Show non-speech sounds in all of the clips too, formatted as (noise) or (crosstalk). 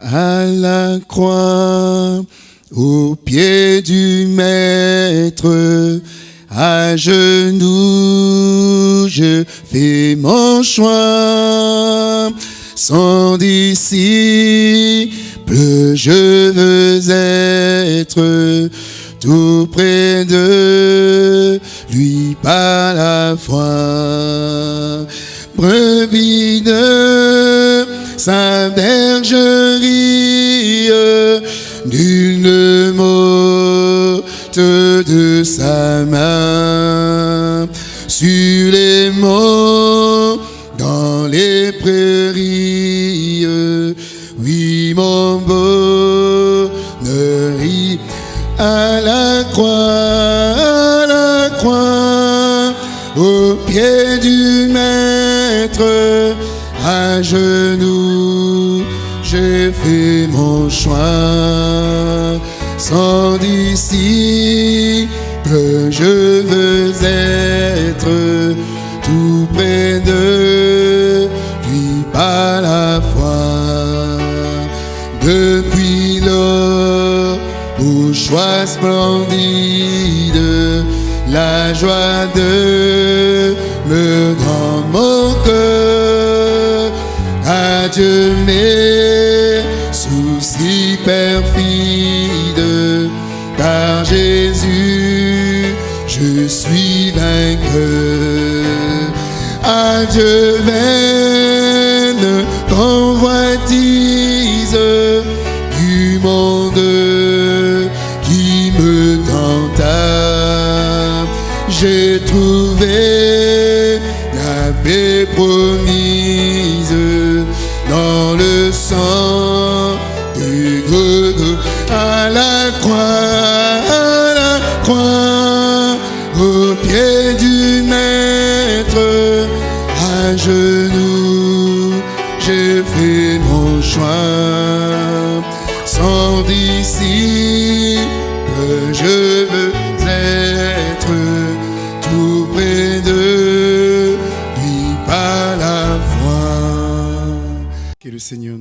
à la croix, au pied du maître, à genoux, je fais mon choix. Sans disciple, je veux être tout près de lui par la foi. Sa bergerie, nul ne m'ôte de sa main. Sur les monts, dans les prairies, oui mon bonheur à la croix, à la croix, au pied du maître, à genoux, choix. Sans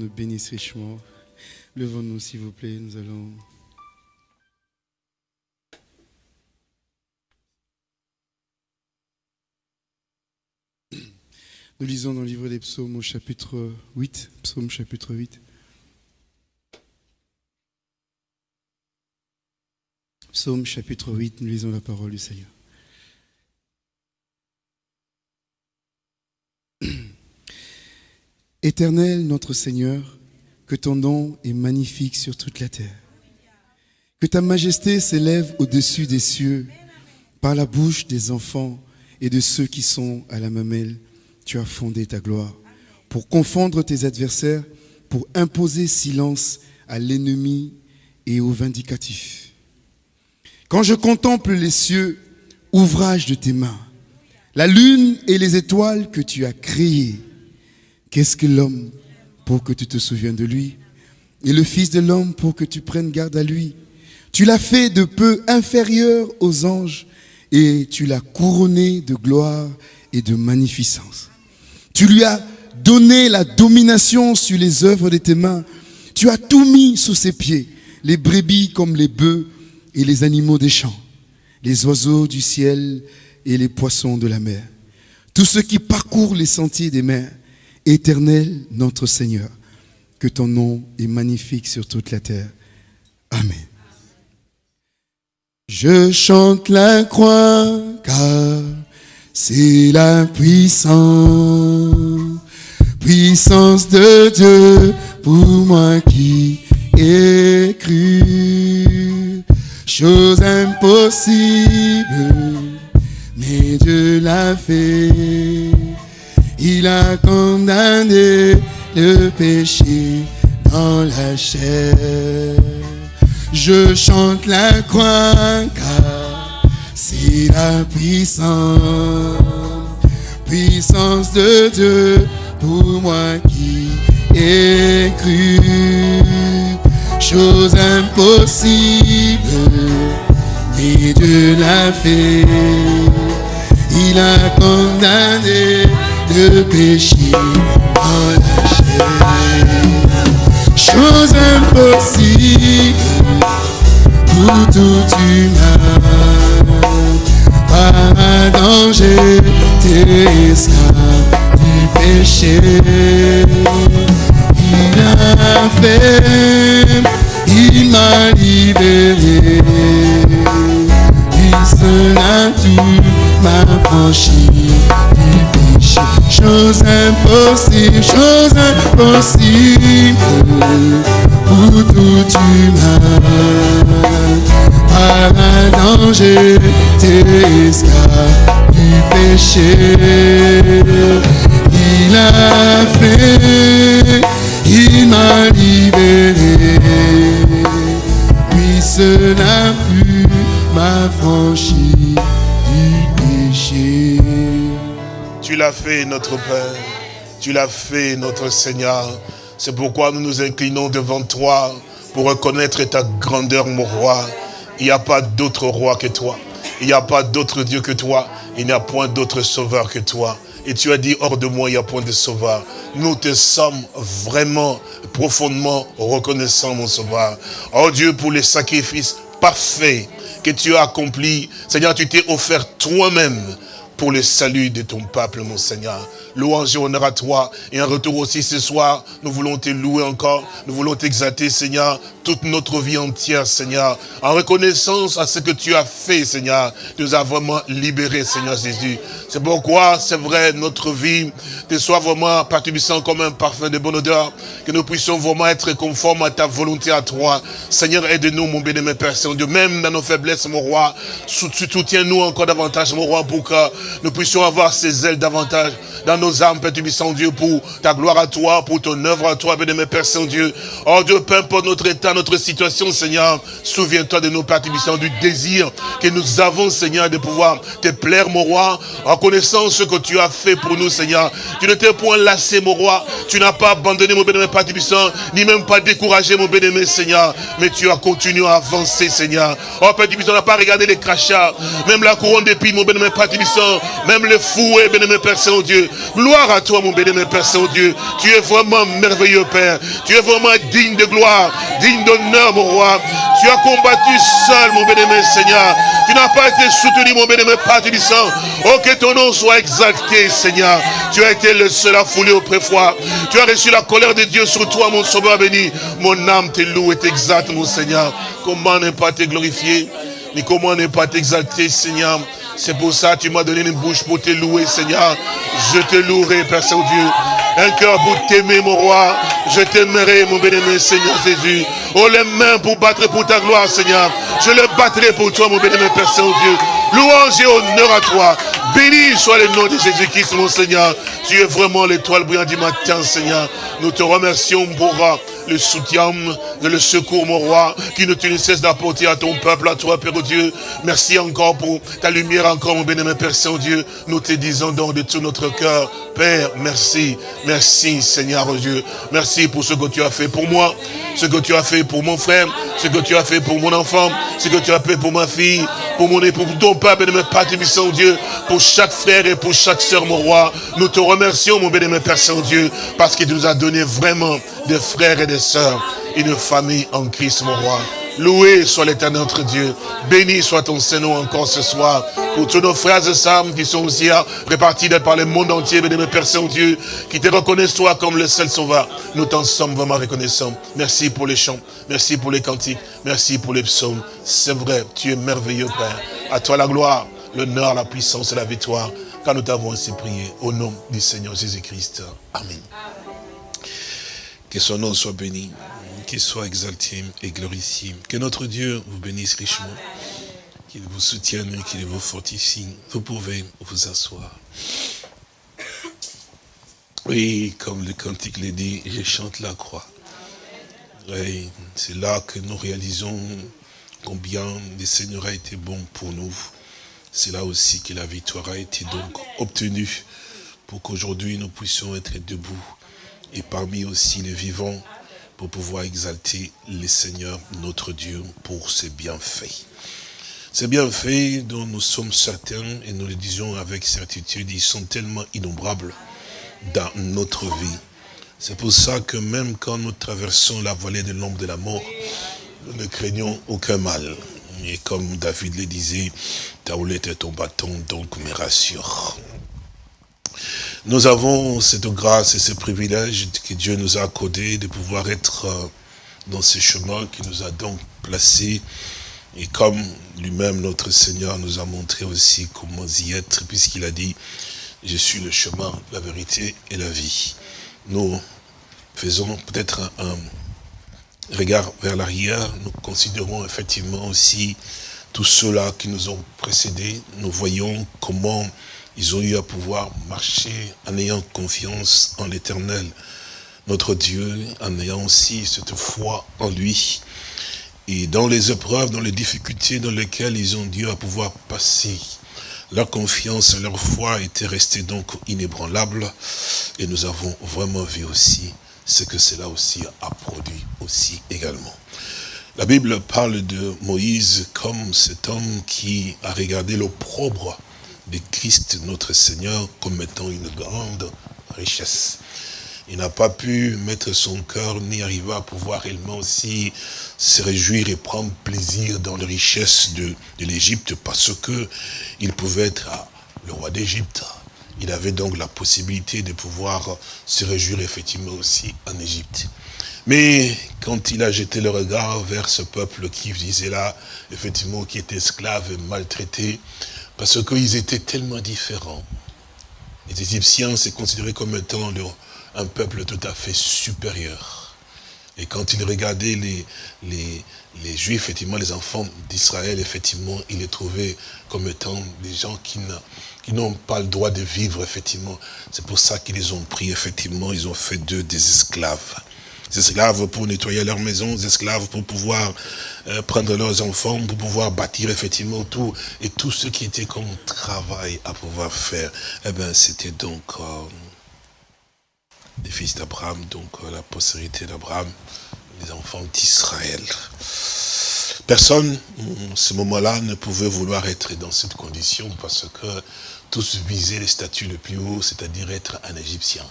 bénisse richement. Levons-nous, s'il vous plaît. Nous allons. Nous lisons dans le livre des psaumes au chapitre 8. Psaume chapitre 8. Psaume chapitre 8, nous lisons la parole du Seigneur. Éternel notre Seigneur, que ton nom est magnifique sur toute la terre. Que ta majesté s'élève au-dessus des cieux par la bouche des enfants et de ceux qui sont à la mamelle. Tu as fondé ta gloire pour confondre tes adversaires, pour imposer silence à l'ennemi et au vindicatif. Quand je contemple les cieux, ouvrage de tes mains, la lune et les étoiles que tu as créées, qu'est-ce que l'homme pour que tu te souviennes de lui? Et le Fils de l'homme pour que tu prennes garde à lui? Tu l'as fait de peu inférieur aux anges et tu l'as couronné de gloire et de magnificence. Tu lui as donné la domination sur les œuvres de tes mains. Tu as tout mis sous ses pieds, les brebis comme les bœufs et les animaux des champs, les oiseaux du ciel et les poissons de la mer. Tous ceux qui parcourent les sentiers des mers, éternel notre Seigneur, que ton nom est magnifique sur toute la terre. Amen. Je chante la croix car c'est la puissance, puissance de Dieu pour moi qui ai cru. Chose impossible, mais Dieu l'a fait. Il a condamné le péché dans la chair. Je chante la croix car c'est la puissance, puissance de Dieu pour moi qui ai cru. Chose impossible, mais Dieu l'a fait. Il a condamné le péché dans la chair. chose impossible pour tout humain. Par un danger, t'es esclave du péché. Il a fait, il m'a libéré. Il seul tout m'a franchi du péché. Chose impossible, chose impossible pour tout humain. Par un danger, t'es esclave du péché. Il a fait, il m'a libéré. Lui seul a pu m'affranchir l'as fait, notre Père. Tu l'as fait, notre Seigneur. C'est pourquoi nous nous inclinons devant toi pour reconnaître ta grandeur, mon roi. Il n'y a pas d'autre roi que toi. Il n'y a pas d'autre Dieu que toi. Il n'y a point d'autre sauveur que toi. Et tu as dit, hors de moi, il n'y a point de sauveur. Nous te sommes vraiment, profondément reconnaissants, mon sauveur. Oh Dieu, pour les sacrifices parfaits que tu as accomplis. Seigneur, tu t'es offert toi-même pour le salut de ton peuple, mon Seigneur. Louange et honneur à toi. Et un retour aussi ce soir, nous voulons te louer encore. Nous voulons t'exalter, Seigneur, toute notre vie entière, Seigneur. En reconnaissance à ce que tu as fait, Seigneur. Tu nous as vraiment libérés, Seigneur Jésus. C'est pourquoi, c'est vrai, notre vie te soit vraiment participiant comme un parfum de bonne odeur. Que nous puissions vraiment être conformes à ta volonté à toi. Seigneur, aide-nous, mon bénémoine Père Saint-Dieu. Même dans nos faiblesses, mon roi, soutiens-nous encore davantage, mon roi, pour que nous puissions avoir ces ailes davantage dans nos âmes, Père Dieu, pour ta gloire à toi, pour ton œuvre à toi, bien-aimé Père Saint-Dieu. Oh Dieu, peu importe notre état, notre situation, Seigneur, souviens-toi de nos Tubissant, du désir que nous avons, Seigneur, de pouvoir te plaire, mon roi, en connaissant ce que tu as fait pour nous, Seigneur. Tu ne t'es point lassé, mon roi, tu n'as pas abandonné, mon bien-aimé Père ni même pas découragé, mon bien-aimé Seigneur, mais tu as continué à avancer, Seigneur. Oh Père on n'a pas regardé les crachats, même la couronne d'épines, mon bien-aimé Père même le fouet, bien-aimé Père Saint-Dieu. Gloire à toi, mon bénémoine Père Saint-Dieu. Tu es vraiment merveilleux, Père. Tu es vraiment digne de gloire, digne d'honneur, mon roi. Tu as combattu seul, mon bénémoine Seigneur. Tu n'as pas été soutenu, mon bénémoine Père sang. Oh, que ton nom soit exalté, Seigneur. Tu as été le seul à fouler au. Tu as reçu la colère de Dieu sur toi, mon sauveur béni. Mon âme te loue et t'exalte, mon Seigneur. Comment ne pas te glorifier, ni comment ne pas t'exalter, Seigneur? C'est pour ça que tu m'as donné une bouche pour te louer, Seigneur. Je te louerai, Père Saint-Dieu. Un cœur pour t'aimer, mon roi. Je t'aimerai, mon bénémoine Seigneur Jésus. Oh, les mains pour battre pour ta gloire, Seigneur. Je le battrai pour toi, mon bénémoine Père Saint-Dieu. Louange et honneur à toi. Béni soit le nom de Jésus-Christ, mon Seigneur. Tu es vraiment l'étoile brillante du matin, Seigneur. Nous te remercions pour le soutien, le secours, mon roi, qui ne te cesse d'apporter à ton peuple, à toi, Père Dieu. Merci encore pour ta lumière, encore, mon bénémoine Père Saint-Dieu. Nous te disons donc de tout notre cœur, Père, merci, merci, Seigneur Dieu. Merci pour ce que tu as fait pour moi, ce que tu as fait pour mon frère, ce que tu as fait pour mon enfant, ce que tu as fait pour ma fille, pour mon époux, pour ton Père, bénémoine Père Saint-Dieu, pour chaque frère et pour chaque sœur, mon roi. Nous te remercions, mon bénémoine Père Saint-Dieu, parce qu'il nous a donné vraiment des frères et des sœurs, une famille en Christ, mon roi. Loué soit l'éternel notre Dieu. Béni soit ton Saint-Nom encore ce soir. Pour tous nos frères et sœurs qui sont aussi répartis par le monde entier, béni Père Saint-Dieu, qui te reconnaissent toi comme le seul sauveur. Nous t'en sommes vraiment reconnaissants. Merci pour les chants. Merci pour les cantiques. Merci pour les psaumes. C'est vrai, tu es merveilleux, Père. À toi la gloire, l'honneur, la puissance et la victoire. Car nous t'avons ainsi prié. Au nom du Seigneur Jésus-Christ. Amen. Que son nom soit béni, qu'il soit exalté et glorifié. Que notre Dieu vous bénisse richement, qu'il vous soutienne et qu'il vous fortifie. Vous pouvez vous asseoir. Oui, comme le cantique le dit, je chante la croix. Oui, c'est là que nous réalisons combien le Seigneur a été bon pour nous. C'est là aussi que la victoire a été donc obtenue pour qu'aujourd'hui nous puissions être debout et parmi aussi les vivants pour pouvoir exalter le Seigneur notre Dieu pour ses bienfaits. Ces bienfaits dont nous sommes certains, et nous le disons avec certitude, ils sont tellement innombrables dans notre vie. C'est pour ça que même quand nous traversons la vallée de l'ombre de la mort, nous ne craignons aucun mal. Et comme David le disait, ta houlette et ton bâton donc me rassurent. Nous avons cette grâce et ce privilège que Dieu nous a accordé de pouvoir être euh, dans ce chemin qui nous a donc placés. Et comme lui-même, notre Seigneur, nous a montré aussi comment y être, puisqu'il a dit, je suis le chemin, la vérité et la vie. Nous faisons peut-être un, regard vers l'arrière, nous considérons effectivement aussi tous ceux-là qui nous ont précédés. Nous voyons comment ils ont eu à pouvoir marcher en ayant confiance en l'éternel, notre Dieu, en ayant aussi cette foi en lui. Et dans les épreuves, dans les difficultés dans lesquelles ils ont dû à pouvoir passer, leur confiance leur foi étaient restées donc inébranlables. Et nous avons vraiment vu aussi ce que cela aussi a produit aussi également. La Bible parle de Moïse comme cet homme qui a regardé l'opprobre de Christ notre Seigneur comme étant une grande richesse. Il n'a pas pu mettre son cœur ni arriver à pouvoir réellement aussi se réjouir et prendre plaisir dans les richesses de, de l'Égypte parce que il pouvait être le roi d'Égypte. Il avait donc la possibilité de pouvoir se réjouir effectivement aussi en Égypte. Mais quand il a jeté le regard vers ce peuple qui disait là, effectivement, qui était esclave et maltraité, parce qu'ils étaient tellement différents. Les Égyptiens, c'est considéré comme étant un peuple tout à fait supérieur. Et quand il regardait les, les, les Juifs, effectivement, les enfants d'Israël, effectivement, il les trouvait comme étant des gens qui n'ont pas le droit de vivre, effectivement. C'est pour ça qu'ils les ont pris, effectivement, ils ont fait d'eux des esclaves des esclaves pour nettoyer leur maison, des esclaves pour pouvoir euh, prendre leurs enfants, pour pouvoir bâtir effectivement tout, et tout ce qui était comme travail à pouvoir faire, eh bien c'était donc euh, des fils d'Abraham, donc euh, la postérité d'Abraham, les enfants d'Israël. Personne, ce moment-là, ne pouvait vouloir être dans cette condition parce que tous visaient les statuts le plus haut, c'est-à-dire être un Égyptien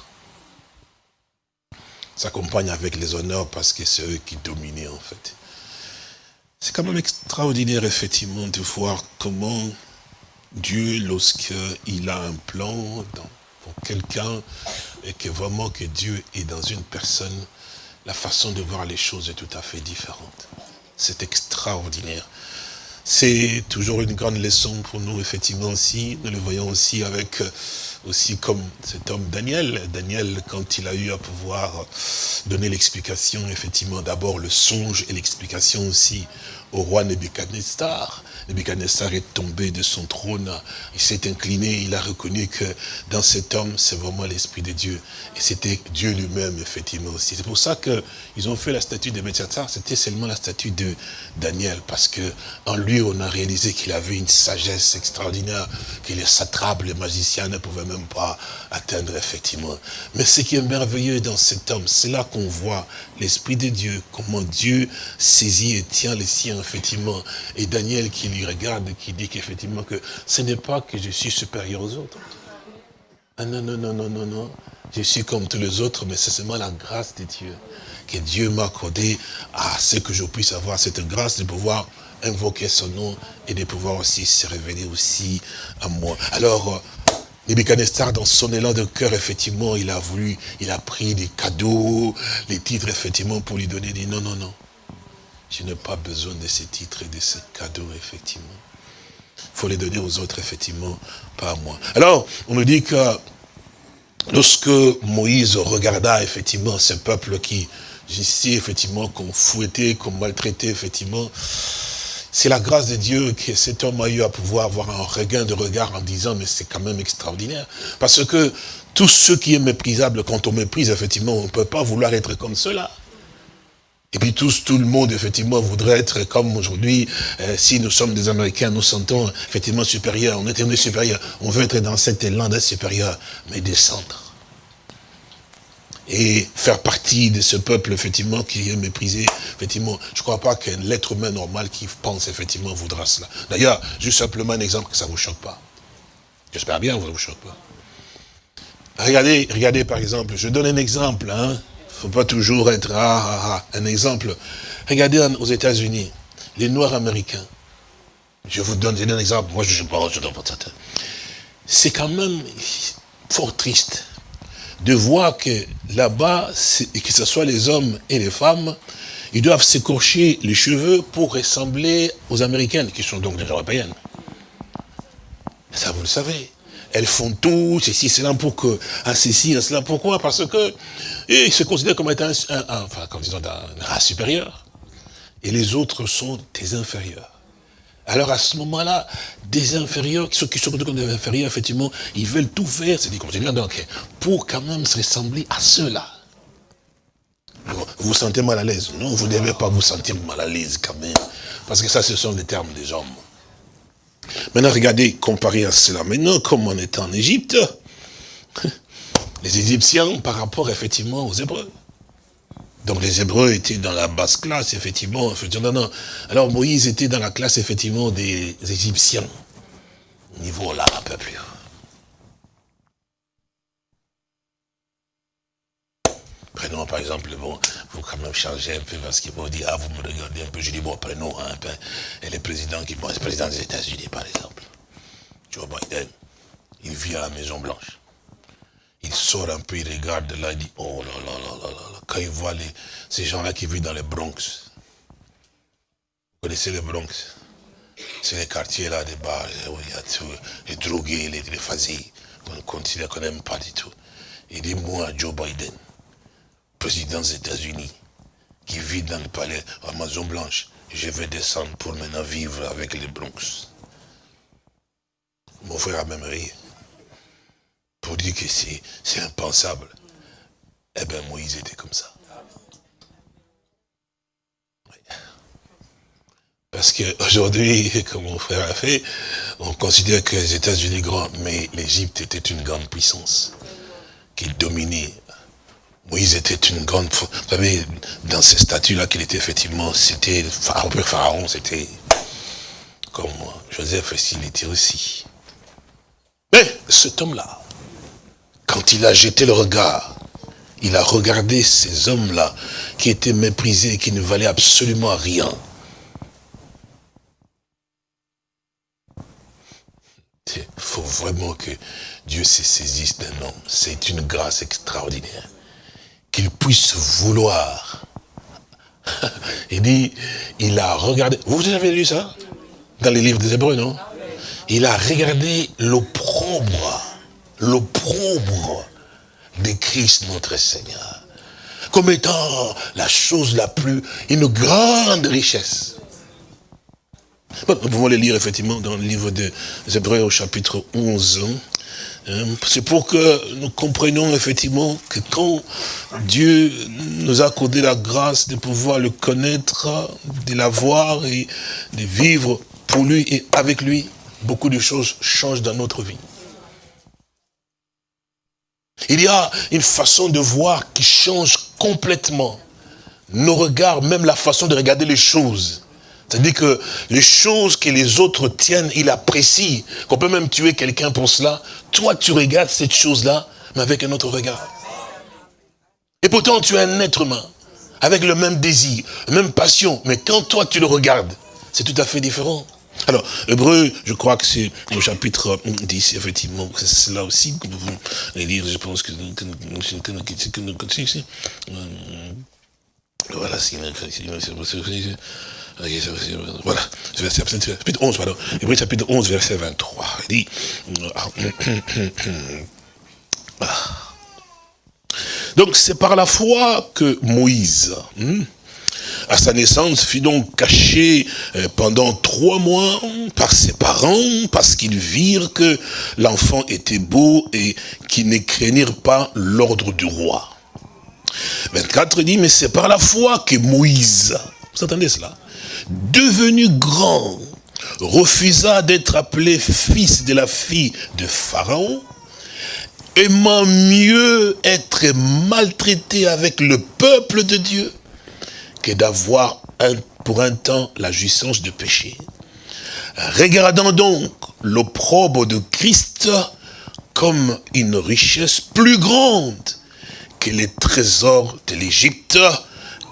s'accompagne avec les honneurs parce que c'est eux qui dominaient en fait. C'est quand même extraordinaire effectivement de voir comment Dieu, lorsqu'il a un plan pour quelqu'un et que vraiment que Dieu est dans une personne, la façon de voir les choses est tout à fait différente. C'est extraordinaire. C'est toujours une grande leçon pour nous, effectivement, aussi. Nous le voyons aussi avec aussi comme cet homme Daniel. Daniel, quand il a eu à pouvoir donner l'explication, effectivement, d'abord le songe et l'explication aussi au roi Nebuchadnezzar. Nebuchadnezzar est tombé de son trône, il s'est incliné, il a reconnu que dans cet homme, c'est vraiment l'Esprit de Dieu. Et c'était Dieu lui-même, effectivement, aussi. C'est pour ça qu'ils ont fait la statue de Nebuchadnezzar, c'était seulement la statue de Daniel, parce que en lui, on a réalisé qu'il avait une sagesse extraordinaire, que les satrapes, les magiciens ne pouvaient même pas atteindre, effectivement. Mais ce qui est merveilleux dans cet homme, c'est là qu'on voit l'Esprit de Dieu, comment Dieu saisit et tient les siens, effectivement. Et Daniel qui lui regarde, qui dit qu'effectivement que ce n'est pas que je suis supérieur aux autres. Ah non, non, non, non, non, non. Je suis comme tous les autres, mais c'est seulement la grâce de Dieu. Que Dieu m'a accordé à ce que je puisse avoir cette grâce de pouvoir invoquer son nom et de pouvoir aussi se révéler aussi à moi. Alors, Nebuchadnezzar, dans son élan de cœur, effectivement, il a voulu, il a pris des cadeaux, les titres, effectivement, pour lui donner. Il dit non, non, non. Je n'ai pas besoin de ces titres et de ces cadeaux, effectivement. Il faut les donner aux autres, effectivement, pas à moi. Alors, on nous dit que lorsque Moïse regarda, effectivement, ce peuple qui, ici, effectivement, qu'on fouettait, qu'on maltraitait, effectivement, c'est la grâce de Dieu que cet homme a eu à pouvoir avoir un regain de regard en disant, mais c'est quand même extraordinaire. Parce que tout ce qui est méprisable, quand on méprise, effectivement, on ne peut pas vouloir être comme cela. Et puis tous, tout le monde, effectivement, voudrait être comme aujourd'hui, euh, si nous sommes des Américains, nous sentons effectivement supérieurs, on est des supérieurs, on veut être dans cet élan d'être supérieur, mais descendre. Et faire partie de ce peuple, effectivement, qui est méprisé, effectivement, je ne crois pas qu'un l'être humain normal qui pense, effectivement, voudra cela. D'ailleurs, juste simplement un exemple que ça ne vous choque pas. J'espère bien que ça ne vous choque pas. Regardez, regardez par exemple, je donne un exemple, hein. faut pas toujours être ah, ah, ah, un exemple. Regardez aux États-Unis, les Noirs américains. Je vous donne, un exemple, moi je ne pas, je C'est quand même fort triste de voir que là-bas, que ce soit les hommes et les femmes, ils doivent s'écorcher les cheveux pour ressembler aux Américaines, qui sont donc des Européennes. Ça, vous le savez. Elles font tout, ceci, cela, pour que, un ceci, un cela. Pourquoi? Parce que, ils se considèrent comme étant un, enfin, comme disons, race supérieur. Et les autres sont des inférieurs. Alors à ce moment-là, des inférieurs, ceux qui sont comme des inférieurs, effectivement, ils veulent tout faire, c'est dit comme donc, pour quand même se ressembler à ceux-là. Vous vous sentez mal à l'aise Non, vous ne devez pas vous sentir mal à l'aise quand même. Parce que ça, ce sont les termes des hommes. Maintenant, regardez, comparé à cela. Maintenant, comme on est en Égypte, (laughs) les Égyptiens par rapport effectivement aux Hébreux. Donc les Hébreux étaient dans la basse classe, effectivement. Non, non. Alors Moïse était dans la classe, effectivement, des Égyptiens. Niveau là, un peu plus. Prenons par exemple, bon, vous quand même changer un peu parce qu'ils vont dire, ah, vous me regardez un peu, je dis, bon, prenons un peu. Et le président qui, bon, le président des États-Unis, par exemple, Joe Biden, il vit à la Maison Blanche il sort un peu, il regarde là, il dit, oh là là là là là, quand il voit les, ces gens-là qui vivent dans les Bronx, vous connaissez les Bronx? C'est les quartiers là, des bars, où il y a tout, les drogués, les, les qu'on considère qu'on n'aime pas du tout. Il dit, moi, Joe Biden, président des États-Unis, qui vit dans le palais à Maison Blanche, je vais descendre pour maintenant vivre avec les Bronx. Mon frère a même ri pour dire que c'est impensable. Eh bien, Moïse était comme ça. Parce qu'aujourd'hui, (laughs) comme mon frère a fait, on considère que les États-Unis grands, mais l'Égypte était une grande puissance qui dominait. Moïse était une grande... Vous savez, dans ces statuts-là qu'il était effectivement, c'était Pharaon, Pharaon, c'était comme Joseph, il était aussi. Mais cet homme-là, quand il a jeté le regard, il a regardé ces hommes-là qui étaient méprisés et qui ne valaient absolument rien. Il faut vraiment que Dieu se saisisse d'un homme. C'est une grâce extraordinaire. Qu'il puisse vouloir. (laughs) Il dit, il a regardé. Vous avez lu ça? Dans les livres des Hébreux, non? Il a regardé l'opprobre l'opprobre de Christ notre Seigneur, comme étant la chose la plus, une grande richesse. nous pouvons le lire effectivement dans le livre des Hébreux au chapitre 11. Hein. C'est pour que nous comprenions effectivement que quand Dieu nous a accordé la grâce de pouvoir le connaître, de l'avoir et de vivre pour lui et avec lui, beaucoup de choses changent dans notre vie. Il y a une façon de voir qui change complètement nos regards, même la façon de regarder les choses. C'est-à-dire que les choses que les autres tiennent, il apprécie, qu'on peut même tuer quelqu'un pour cela. Toi, tu regardes cette chose-là, mais avec un autre regard. Et pourtant, tu es un être humain, avec le même désir, la même passion. Mais quand toi, tu le regardes, c'est tout à fait différent. Alors, Hébreu, je crois que c'est au chapitre 10, effectivement, c'est là aussi que vous allez lire, je pense que... Voilà, c'est... Voilà, chapitre 11, pardon. Hébreu chapitre 11, verset 23. Il dit... Donc c'est par la foi que Moïse, à sa naissance, fut donc caché euh, pendant trois mois par ses parents, parce qu'ils virent que l'enfant était beau et qu'ils ne craignirent pas l'ordre du roi. 24 dit, mais c'est par la foi que Moïse, vous entendez cela, devenu grand, refusa d'être appelé fils de la fille de Pharaon, aimant mieux être maltraité avec le peuple de Dieu d'avoir pour un temps la jouissance de péché. Regardant donc l'opprobre de Christ comme une richesse plus grande que les trésors de l'Égypte,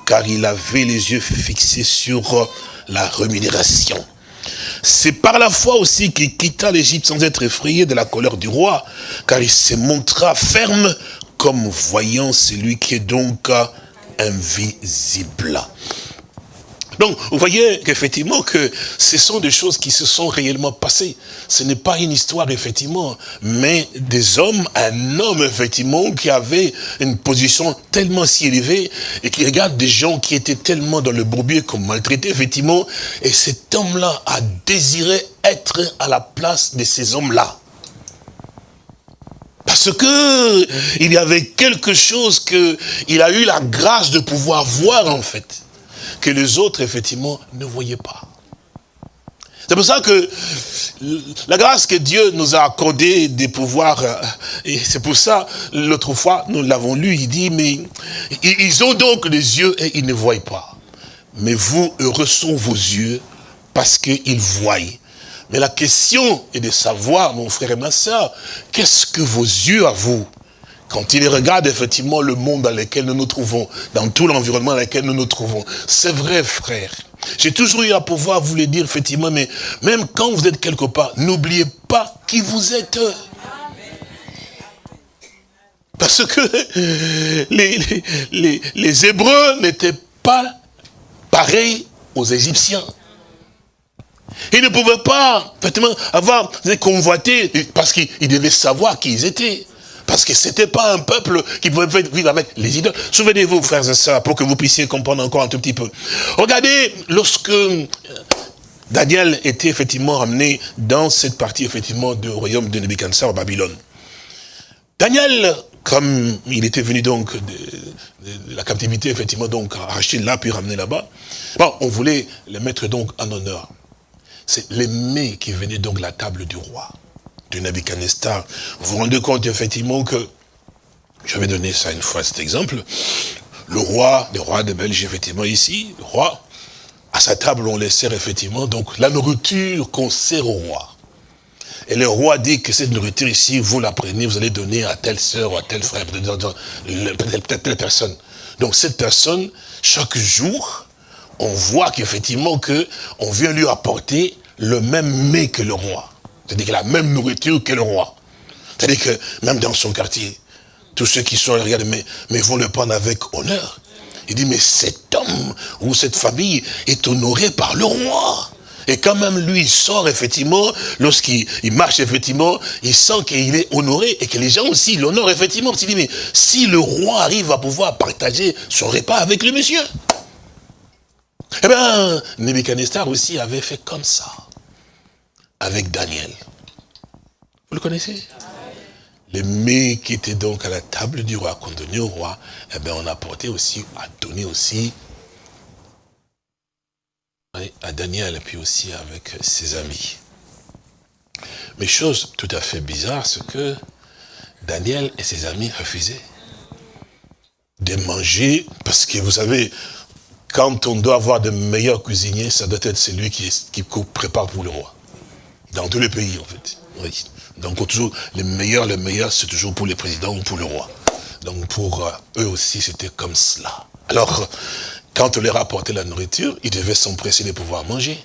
car il avait les yeux fixés sur la rémunération. C'est par la foi aussi qu'il quitta l'Égypte sans être effrayé de la colère du roi, car il se montra ferme comme voyant celui qui est donc invisible. Donc, vous voyez qu'effectivement, que ce sont des choses qui se sont réellement passées. Ce n'est pas une histoire, effectivement, mais des hommes, un homme, effectivement, qui avait une position tellement si élevée et qui regarde des gens qui étaient tellement dans le bourbier comme maltraités, effectivement, et cet homme-là a désiré être à la place de ces hommes-là. Parce que il y avait quelque chose que il a eu la grâce de pouvoir voir, en fait que les autres, effectivement, ne voyaient pas. C'est pour ça que la grâce que Dieu nous a accordée des pouvoirs, euh, et c'est pour ça, l'autre fois, nous l'avons lu, il dit, mais ils ont donc les yeux et ils ne voient pas. Mais vous, heureux sont vos yeux, parce qu'ils voient. Mais la question est de savoir, mon frère et ma soeur, qu'est-ce que vos yeux à vous quand il regarde effectivement le monde dans lequel nous nous trouvons, dans tout l'environnement dans lequel nous nous trouvons, c'est vrai frère. J'ai toujours eu à pouvoir vous le dire effectivement, mais même quand vous êtes quelque part, n'oubliez pas qui vous êtes. Parce que (laughs) les, les, les Hébreux n'étaient pas pareils aux Égyptiens. Ils ne pouvaient pas, effectivement, avoir convoité, parce qu'ils devaient savoir qui ils étaient. Parce que c'était pas un peuple qui pouvait vivre avec les idoles. Souvenez-vous, frères et sœurs, pour que vous puissiez comprendre encore un tout petit peu. Regardez, lorsque euh, Daniel était effectivement ramené dans cette partie, effectivement, du royaume de Nebuchadnezzar, Babylone. Daniel, comme il était venu donc de, la captivité, effectivement, donc arraché là, puis ramené là-bas, bon, on voulait le mettre donc en honneur. C'est l'aimé qui venait donc de la table du roi de Nebuchadnezzar. Vous vous rendez compte effectivement que, j'avais donné ça une fois cet exemple, le roi, le roi de Belgique effectivement ici, le roi, à sa table on les sert effectivement, donc la nourriture qu'on sert au roi. Et le roi dit que cette nourriture ici, vous la prenez, vous allez donner à telle sœur ou à tel frère, peut-être telle personne. Donc cette personne, chaque jour, on voit qu'effectivement que on vient lui apporter le même mets que le roi. C'est-à-dire qu'il la même nourriture que le roi. C'est-à-dire que même dans son quartier, tous ceux qui sont regardent, mais, mais vont le prendre avec honneur. Il dit, mais cet homme ou cette famille est honoré par le roi. Et quand même lui il sort effectivement, lorsqu'il marche effectivement, il sent qu'il est honoré et que les gens aussi l'honorent effectivement. Il dit, mais si le roi arrive à pouvoir partager son repas avec le monsieur. Eh bien, Nebuchadnezzar aussi avait fait comme ça avec Daniel. Vous le connaissez? Les mets qui étaient donc à la table du roi, qu'on donnait au roi, eh bien on apportait aussi, à donner aussi à Daniel et puis aussi avec ses amis. Mais chose tout à fait bizarre, c'est que Daniel et ses amis refusaient de manger, parce que vous savez, quand on doit avoir de meilleurs cuisiniers, ça doit être celui qui, prépare pour le roi. Dans tous les pays, en fait. Oui. Donc, toujours, les meilleurs, les meilleurs, c'est toujours pour les présidents ou pour le roi. Donc, pour euh, eux aussi, c'était comme cela. Alors, quand on leur apportait la nourriture, ils devaient s'empresser de pouvoir manger.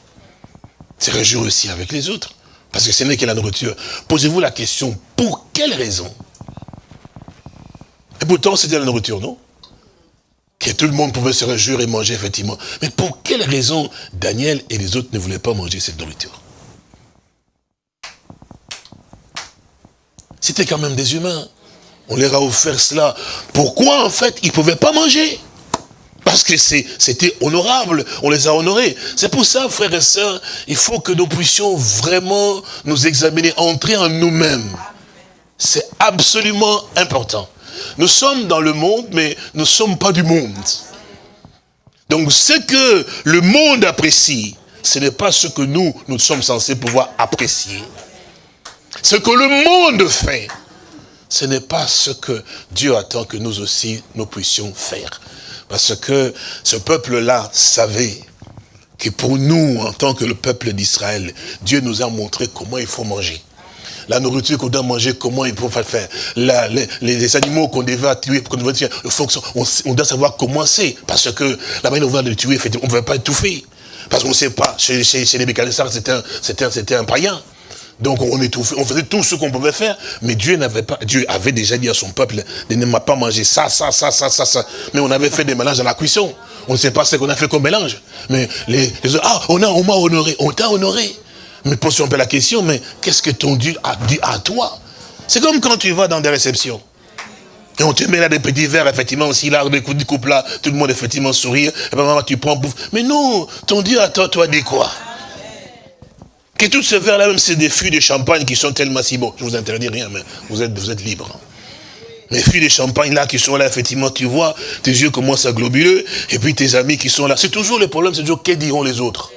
Se réjouir aussi avec les autres. Parce que ce n'est que la nourriture. Posez-vous la question, pour quelle raison? Et pourtant, c'était la nourriture, non? Que tout le monde pouvait se réjouir et manger, effectivement. Mais pour quelle raison Daniel et les autres ne voulaient pas manger cette nourriture? C'était quand même des humains. On leur a offert cela. Pourquoi, en fait, ils ne pouvaient pas manger? Parce que c'était honorable, on les a honorés. C'est pour ça, frères et sœurs, il faut que nous puissions vraiment nous examiner, entrer en nous-mêmes. C'est absolument important. Nous sommes dans le monde, mais nous ne sommes pas du monde. Donc ce que le monde apprécie, ce n'est pas ce que nous, nous sommes censés pouvoir apprécier. Ce que le monde fait, ce n'est pas ce que Dieu attend que nous aussi, nous puissions faire. Parce que ce peuple-là savait que pour nous, en tant que le peuple d'Israël, Dieu nous a montré comment il faut manger. La nourriture qu'on doit manger, comment il faut faire. les, animaux qu'on devait tuer, qu'on devait tuer, on, doit savoir comment c'est. Parce que la manière dont on va le tuer, on ne veut pas étouffer. Parce qu'on ne sait pas, chez, les mécaniciens, c'était un, un païen. Donc on étouffait, on faisait tout ce qu'on pouvait faire, mais Dieu n'avait pas, Dieu avait déjà dit à son peuple, ne m'a pas mangé ça, ça, ça, ça, ça, ça. Mais on avait fait des mélanges à la cuisson. On ne sait pas ce qu'on a fait comme mélange. Mais les, les ah, on a, on m'a honoré, on t'a honoré. Mais pose un peu la question, mais qu'est-ce que ton Dieu a dit à toi? C'est comme quand tu vas dans des réceptions. Et on te met là des petits verres, effectivement, aussi là, des coups de coupe là, tout le monde effectivement sourire, et maman, tu prends, bouffe. Mais non, ton Dieu à toi, toi, dit quoi? Que tout ce verre là, même c'est des fûts de champagne qui sont tellement si bons. Je vous interdis rien, mais vous êtes, vous êtes libre. Les fûts de champagne là qui sont là, effectivement, tu vois, tes yeux commencent à globuler, et puis tes amis qui sont là. C'est toujours le problème, c'est toujours, que diront les autres?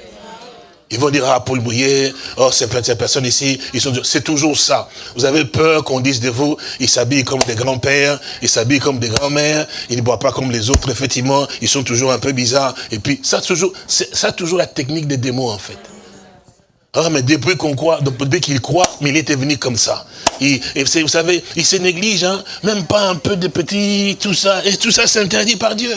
Ils vont dire, ah, Paul Bouillet, oh, ces, personnes ici, ils sont, c'est toujours ça. Vous avez peur qu'on dise de vous, ils s'habillent comme des grands-pères, ils s'habillent comme des grands-mères, ils ne boivent pas comme les autres, effectivement, ils sont toujours un peu bizarres. Et puis, ça, toujours, ça, toujours la technique des démons, en fait. Ah, mais depuis qu'on croit, depuis qu'il croit, mais il était venu comme ça. et vous savez, il se néglige, hein, même pas un peu de petits, tout ça, et tout ça, c'est interdit par Dieu.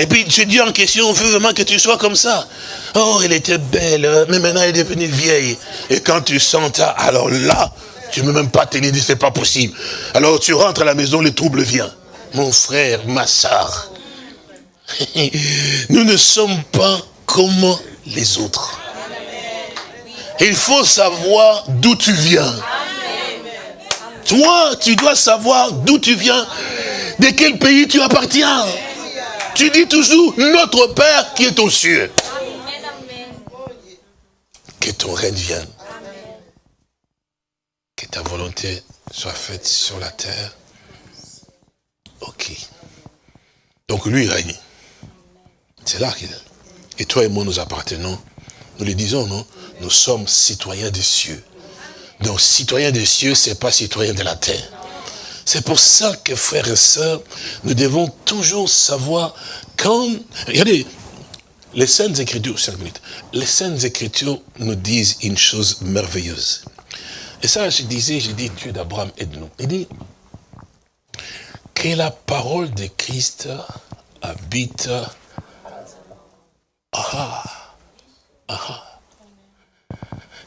Et puis tu dis en question, on veut vraiment que tu sois comme ça. Oh, elle était belle, hein, mais maintenant elle est devenue vieille. Et quand tu sens ça, alors là, tu ne peux même pas tenir, c'est pas possible. Alors tu rentres à la maison, le trouble vient. Mon frère, ma soeur, (laughs) nous ne sommes pas comme les autres. Il faut savoir d'où tu viens. Toi, tu dois savoir d'où tu viens, de quel pays tu appartiens. Tu dis toujours, notre Père qui est aux cieux. Que ton règne vienne. Que ta volonté soit faite sur la terre. Ok. Donc lui règne. C'est là qu'il est. Et toi et moi, nous appartenons. Nous le disons, non? Nous sommes citoyens des cieux. Donc, citoyens des cieux, c'est pas citoyen de la terre. C'est pour ça que, frères et sœurs, nous devons toujours savoir quand... Regardez, les Saintes Écritures, les Saintes Écritures nous disent une chose merveilleuse. Et ça, je disais, j'ai dit, Dieu d'Abraham, aide-nous. Il dit que la parole de Christ habite... Ah, ah,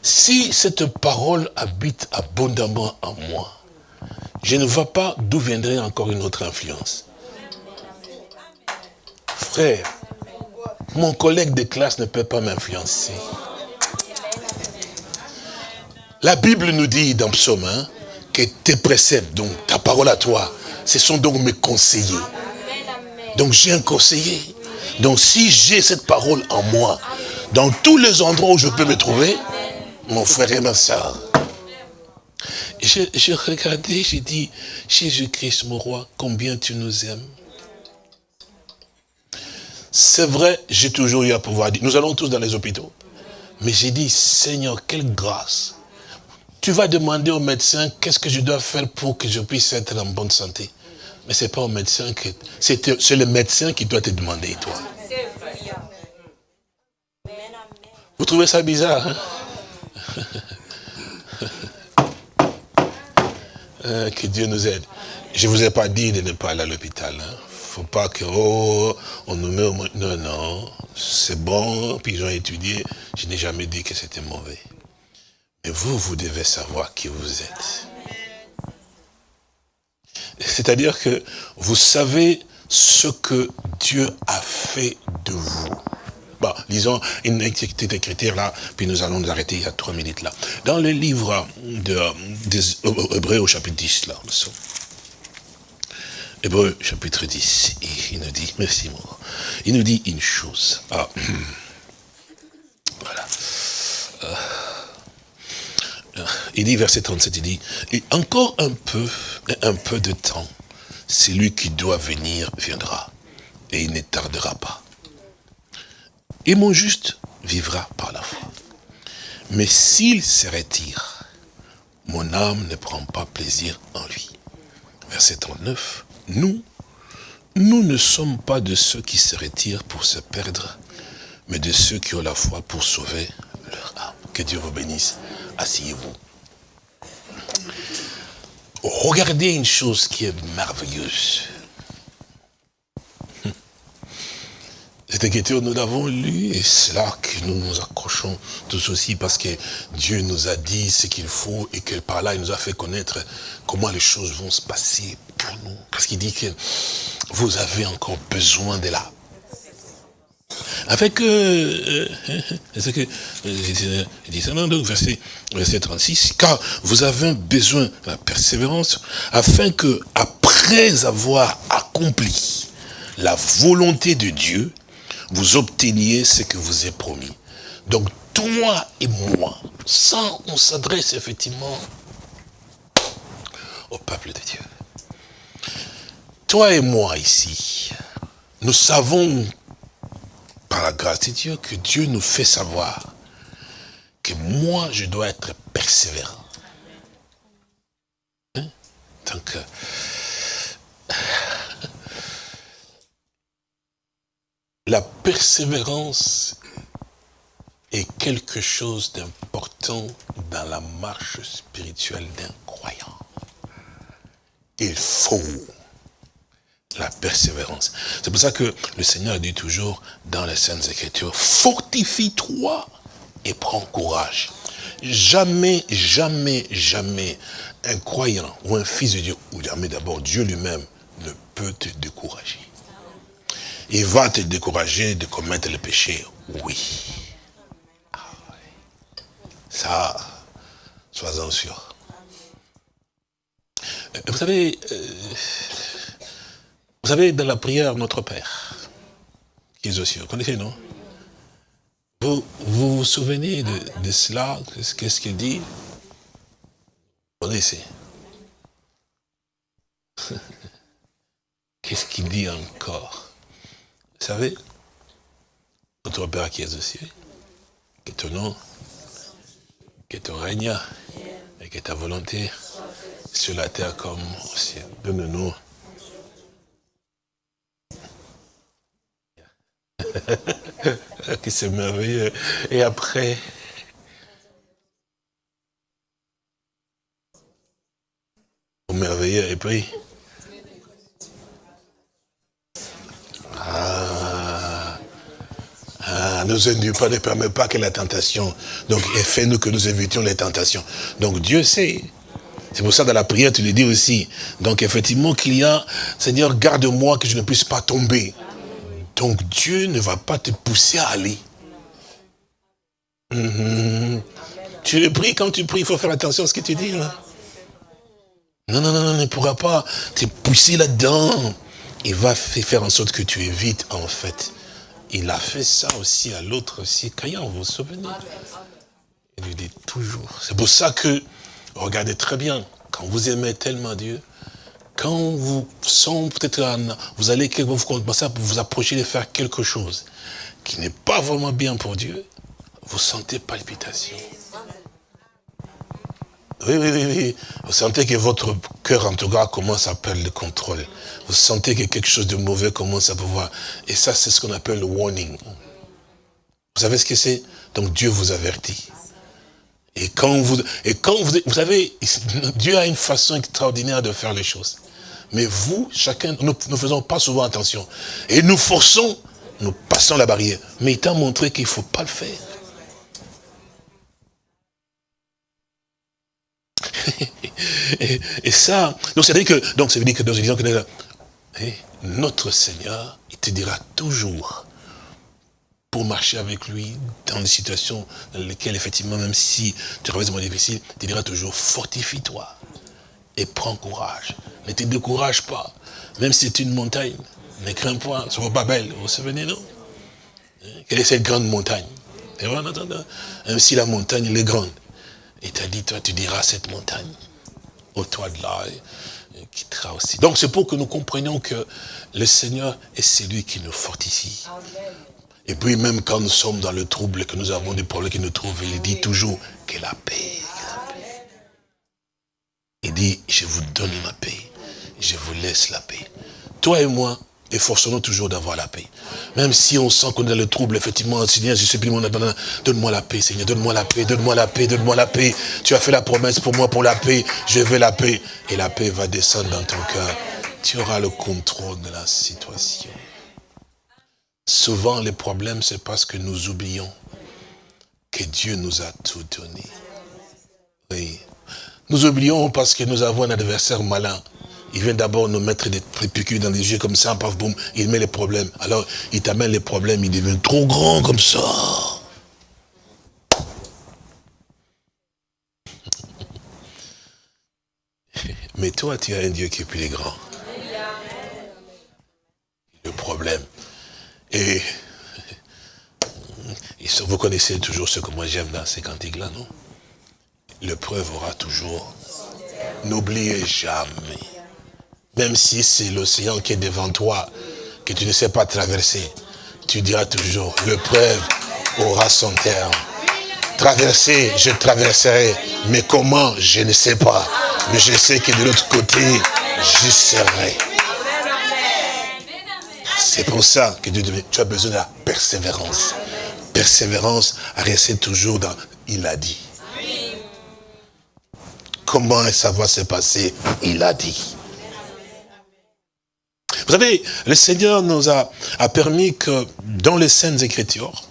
si cette parole habite abondamment en moi, je ne vois pas d'où viendrait encore une autre influence. Frère, mon collègue de classe ne peut pas m'influencer. La Bible nous dit dans Psaume hein, que tes préceptes, donc ta parole à toi, ce sont donc mes conseillers. Donc j'ai un conseiller. Donc si j'ai cette parole en moi, dans tous les endroits où je peux me trouver, mon frère et ma soeur, je, regardais, j'ai dit, Jésus-Christ, mon roi, combien tu nous aimes. C'est vrai, j'ai toujours eu à pouvoir dire, nous allons tous dans les hôpitaux. Mais j'ai dit, Seigneur, quelle grâce. Tu vas demander au médecin, qu'est-ce que je dois faire pour que je puisse être en bonne santé. Mais ce n'est pas au médecin que... C'est le médecin qui doit te demander, toi. Vous trouvez ça bizarre, hein? (laughs) Euh, que Dieu nous aide. Je ne vous ai pas dit de ne pas aller à l'hôpital. Hein. faut pas que, oh, on nous met au... Non, non, c'est bon, puis ils ont étudié. Je n'ai jamais dit que c'était mauvais. Mais vous, vous devez savoir qui vous êtes. C'est-à-dire que vous savez ce que Dieu a fait de vous. Bon, lisons une petite écriture là, puis nous allons nous arrêter il y a trois minutes là. Dans le livre de, des Hébreux au chapitre 10 là, Hébreux chapitre 10, il nous dit, merci moi, il nous dit une chose. Ah, (clears throat) voilà. Euh, il dit, verset 37, il dit, encore un peu, un peu de temps, celui qui doit venir viendra, et il ne tardera pas. Et mon juste vivra par la foi. Mais s'il se retire, mon âme ne prend pas plaisir en lui. Verset 39. Nous, nous ne sommes pas de ceux qui se retirent pour se perdre, mais de ceux qui ont la foi pour sauver leur âme. Que Dieu vous bénisse. asseyez-vous. Regardez une chose qui est merveilleuse. Cette écriture, nous l'avons lu et c'est là que nous nous accrochons tous aussi parce que Dieu nous a dit ce qu'il faut et que par là, il nous a fait connaître comment les choses vont se passer pour nous. Parce qu'il dit que vous avez encore besoin de la avec, euh, (laughs) ce que, euh, dit ça, non, donc, verset, verset 36, car vous avez besoin de la persévérance, afin que, après avoir accompli la volonté de Dieu, vous obteniez ce que vous est promis. Donc, toi et moi, ça, on s'adresse effectivement au peuple de Dieu. Toi et moi ici, nous savons par la grâce de Dieu que Dieu nous fait savoir que moi, je dois être persévérant. Hein? Donc, la persévérance est quelque chose d'important dans la marche spirituelle d'un croyant. Il faut la persévérance. C'est pour ça que le Seigneur dit toujours dans les Saintes Écritures, fortifie-toi et prends courage. Jamais, jamais, jamais un croyant ou un fils de Dieu, ou jamais d'abord Dieu lui-même, ne peut te décourager. Il va te décourager de commettre le péché, oui. Ah Ça, sois-en sûr. Euh, vous savez, euh, vous savez, dans la prière, notre Père, qui est aussi, vous connaissez, non? Vous, vous, souvenez de, cela? Qu'est-ce qu'il dit? Vous connaissez. (laughs) Qu'est-ce qu'il dit encore? Savez Notre Père qui est aussi, qui est ton nom, qui est ton règne, et qui est ta volonté, sur la terre comme au ciel. Donne-nous qui c'est merveilleux. Et après, merveilleux, et puis, ah, ah, nous Dieu pas ne permet pas que la tentation, donc fais-nous que nous évitions les tentations. Donc Dieu sait. C'est pour ça dans la prière, tu le dis aussi. Donc effectivement qu'il y a, Seigneur, garde-moi que je ne puisse pas tomber. Donc Dieu ne va pas te pousser à aller. Mhm. Tu le pries, quand tu pries, il faut faire attention à ce que tu dis. Là. Non, non, non, non, ne pourra pas te pousser là-dedans. Il va faire en sorte que tu évites, en fait. Il a fait ça aussi à l'autre aussi. Caïn, vous vous souvenez? Il lui dit toujours. C'est pour ça que, regardez très bien, quand vous aimez tellement Dieu, quand vous sentez peut-être, vous allez vous commencer à vous approcher de faire quelque chose qui n'est pas vraiment bien pour Dieu, vous sentez palpitation. Oui, oui, oui, oui. Vous sentez que votre cœur, en tout cas, commence à perdre le contrôle. Vous sentez que quelque chose de mauvais commence à pouvoir. Et ça, c'est ce qu'on appelle le warning. Vous savez ce que c'est? Donc Dieu vous avertit. Et quand vous, et quand vous, vous savez, (laughs) Dieu a une façon extraordinaire de faire les choses. Mais vous, chacun, nous ne faisons pas souvent attention. Et nous forçons, nous passons la barrière. Mais il t'a montré qu'il ne faut pas le faire. Et, ça, donc c'est dire que, donc ça veut dire que dans une que notre Seigneur, il te dira toujours, pour marcher avec lui dans des situations dans lesquelles, effectivement, même si tu traverses des moments difficiles, il te dira toujours, fortifie-toi et prends courage. Ne te décourage pas. Même si c'est une montagne, ne crains pas, ce n'est pas belle. Vous vous souvenez, non? Quelle est cette grande montagne? Même si la montagne est grande, il t'a dit, toi, tu diras cette montagne, au toit de là, qui quittera aussi. Donc c'est pour que nous comprenions que le Seigneur est celui qui nous fortifie. Et puis même quand nous sommes dans le trouble, que nous avons des problèmes qui nous trouvent, il dit toujours que la paix. Il dit, je vous donne ma paix, je vous laisse la paix. Toi et moi, Efforçons-nous toujours d'avoir la paix. Même si on sent qu'on a le trouble, effectivement, Seigneur, je plus mon donne-moi la paix, Seigneur, donne-moi la paix, donne-moi la paix, donne-moi la paix. Tu as fait la promesse pour moi, pour la paix, je veux la paix. Et la paix va descendre dans ton cœur. Tu auras le contrôle de la situation. Souvent, les problèmes, c'est parce que nous oublions que Dieu nous a tout donné. Oui. Nous oublions parce que nous avons un adversaire malin. Il vient d'abord nous mettre des piqûres dans les yeux comme ça, paf, boum, il met les problèmes. Alors, il t'amène les problèmes, il devient trop grand comme ça. (laughs) Mais toi, tu as un Dieu qui est plus grand. Le problème. Et, (laughs) vous connaissez toujours ce que moi j'aime dans ces cantiques-là, non? L'épreuve aura toujours. N'oubliez jamais même si c'est l'océan qui est devant toi, que tu ne sais pas traverser, tu diras toujours, l'épreuve aura son terme. Traverser, je traverserai, mais comment, je ne sais pas. Mais je sais que de l'autre côté, je serai. C'est pour ça que tu as besoin de la persévérance. Persévérance à rester toujours dans « il a dit ». Comment ça va se passer? Il a dit. Vous savez, le Seigneur nous a, permis que dans les Saintes Écritures,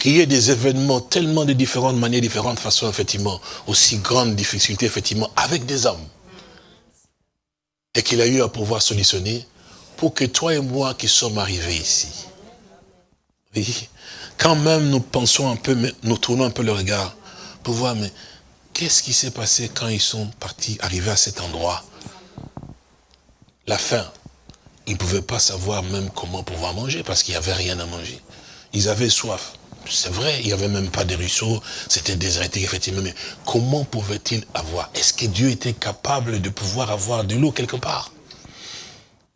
qu'il y ait des événements tellement de différentes manières, différentes façons, effectivement, aussi grandes difficultés, effectivement, avec des hommes. Et qu'il a eu à pouvoir solutionner pour que toi et moi qui sommes arrivés ici, oui, quand même nous pensons un peu, nous tournons un peu le regard pour voir, mais qu'est-ce qui s'est passé quand ils sont partis, arrivés à cet endroit? La faim. Ils ne pouvaient pas savoir même comment pouvoir manger parce qu'il n'y avait rien à manger. Ils avaient soif. C'est vrai, il n'y avait même pas de ruisseaux, c'était déserté, effectivement, mais comment pouvaient-ils avoir? Est-ce que Dieu était capable de pouvoir avoir de l'eau quelque part?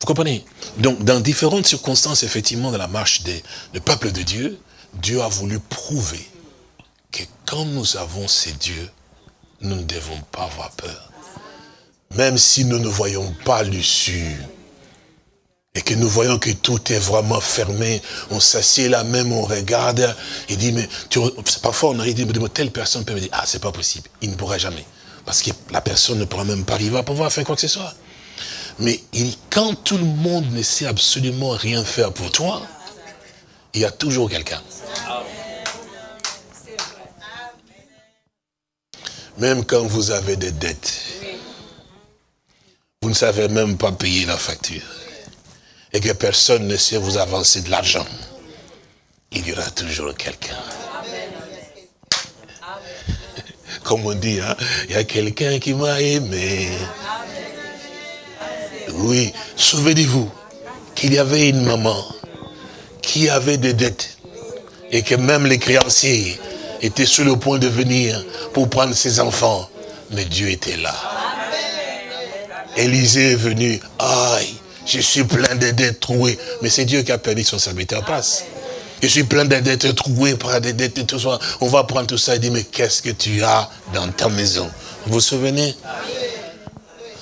Vous comprenez? Donc, dans différentes circonstances, effectivement, dans la marche des, du peuple de Dieu, Dieu a voulu prouver que quand nous avons ces dieux, nous ne devons pas avoir peur. Même si nous ne voyons pas l'issue, et que nous voyons que tout est vraiment fermé, on s'assied là même, on regarde, et dit, mais tu, parfois on arrive, dit, mais telle personne peut me dire, ah, c'est pas possible, il ne pourra jamais. Parce que la personne ne pourra même pas arriver à pouvoir faire quoi que ce soit. Mais il, quand tout le monde ne sait absolument rien faire pour toi, il y a toujours quelqu'un. Même quand vous avez des dettes, vous ne savez même pas payer la facture. Et que personne ne sait vous avancer de l'argent. Il y aura toujours quelqu'un. (laughs) Comme on dit, hein, il y a quelqu'un qui m'a aimé. Oui, souvenez-vous qu'il y avait une maman qui avait des dettes et que même les créanciers étaient sur le point de venir pour prendre ses enfants. Mais Dieu était là. Élisée est venu, aïe, je suis plein de dettes trouées. Mais c'est Dieu qui a permis que son serviteur passe. Je suis plein de dettes trouées par des dettes et tout ça. On va prendre tout ça et dire, mais qu'est-ce que tu as dans ta maison? Vous vous souvenez?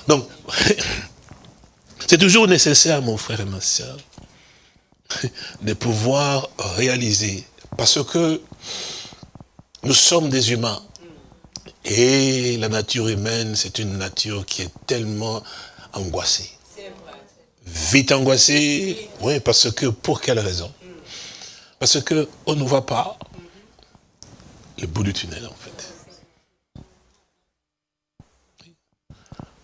Donc, (laughs) c'est toujours nécessaire, mon frère et ma soeur, (laughs) de pouvoir réaliser. Parce que nous sommes des humains. Et la nature humaine, c'est une nature qui est tellement angoissée. Vite angoissée, oui, parce que, pour quelle raison? Parce qu'on ne voit pas le bout du tunnel, en fait.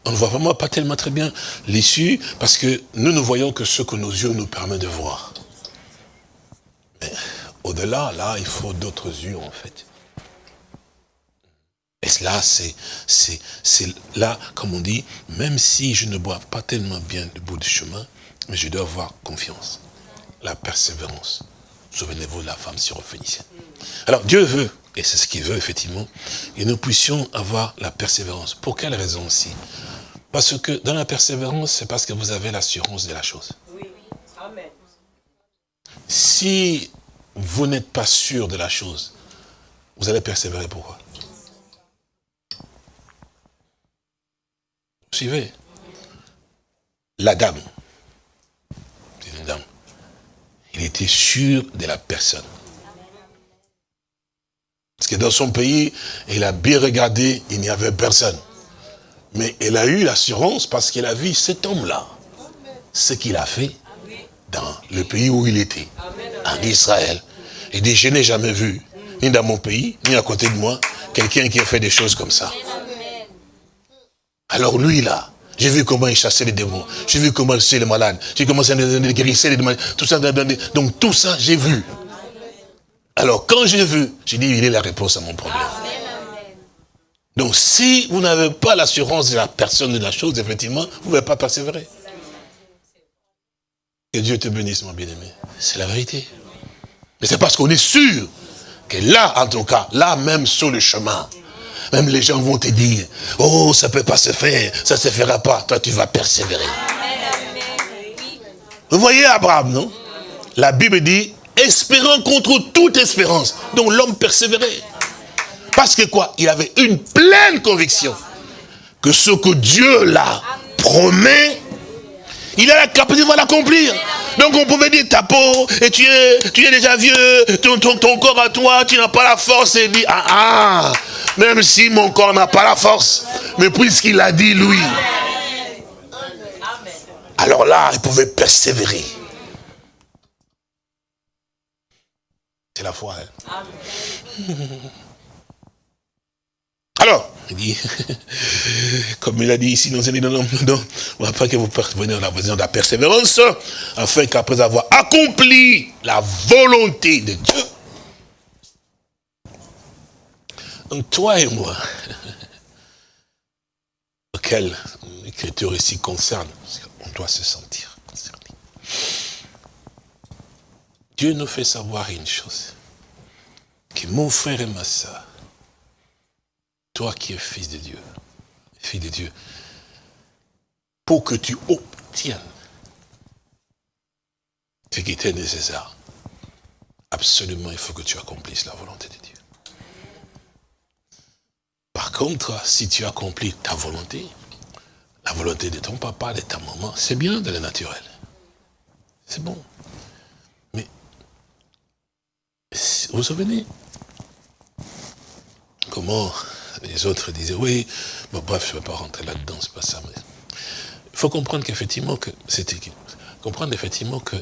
On ne voit vraiment pas tellement très bien l'issue, parce que nous ne voyons que ce que nos yeux nous permettent de voir. Mais au-delà, là, il faut d'autres yeux, en fait. Et là, c'est là, comme on dit, même si je ne bois pas tellement bien du bout du chemin, mais je dois avoir confiance, la persévérance. Souvenez-vous de la femme syrophénicienne. Alors Dieu veut, et c'est ce qu'il veut effectivement, que nous puissions avoir la persévérance. Pour quelle raison aussi? Parce que dans la persévérance, c'est parce que vous avez l'assurance de la chose. Oui, Amen. Si vous n'êtes pas sûr de la chose, vous allez persévérer pourquoi? Suivez. La dame il était sûr de la personne. Parce que dans son pays, il a bien regardé, il n'y avait personne. Mais elle a eu l'assurance parce qu'elle a vu cet homme-là, ce qu'il a fait dans le pays où il était, en Israël. Il dit, je n'ai jamais vu, ni dans mon pays, ni à côté de moi, quelqu'un qui a fait des choses comme ça. Alors lui, là, j'ai vu comment il chassait les démons. J'ai vu comment il chassait les malades. J'ai commencé à guérir les malades. Tout ça, donc tout ça, j'ai vu. Alors quand j'ai vu, j'ai dit, il est la réponse à mon problème. Donc si vous n'avez pas l'assurance de la personne de la chose, effectivement, vous ne pouvez pas persévérer. Que Dieu te bénisse, mon bien-aimé. C'est la vérité. Mais c'est parce qu'on est sûr que là, en tout cas, là même sur le chemin, même les gens vont te dire, oh, ça ne peut pas se faire, ça ne se fera pas. Toi, tu vas persévérer. Vous voyez Abraham, non? La Bible dit, espérant contre toute espérance. Donc l'homme persévérait. Parce que quoi? Il avait une pleine conviction que ce que Dieu l'a promet, il a la capacité de l'accomplir. Donc on pouvait dire ta peau, et tu es, tu es déjà vieux, ton, ton, corps à toi, tu n'as pas la force, et dit, ah ah, même si mon corps n'a pas la force, mais puisqu'il a dit lui, alors là, il pouvait persévérer. C'est la foi. Hein? Alors, il (laughs) dit, comme il a dit ici, non, non, non, non, on va pas que vous parveniez à la de la persévérance, afin qu'après avoir accompli la volonté de Dieu, donc toi et moi, (laughs) auquel l'écriture ici concerne, on doit se sentir concerné. Dieu nous fait savoir une chose, que mon frère et ma soeur, toi qui es fils de Dieu, fille de Dieu, pour que tu obtiennes ce qui était nécessaire, absolument il faut que tu accomplisses la volonté de Dieu. Par contre, si tu accomplis ta volonté, la volonté de ton papa, de ta maman, c'est bien de la naturel. C'est bon. Vous vous souvenez Comment les autres disaient, oui, bon, bref, je ne vais pas rentrer là-dedans, c'est pas ça. Il faut comprendre qu'effectivement, que c'était comprendre effectivement que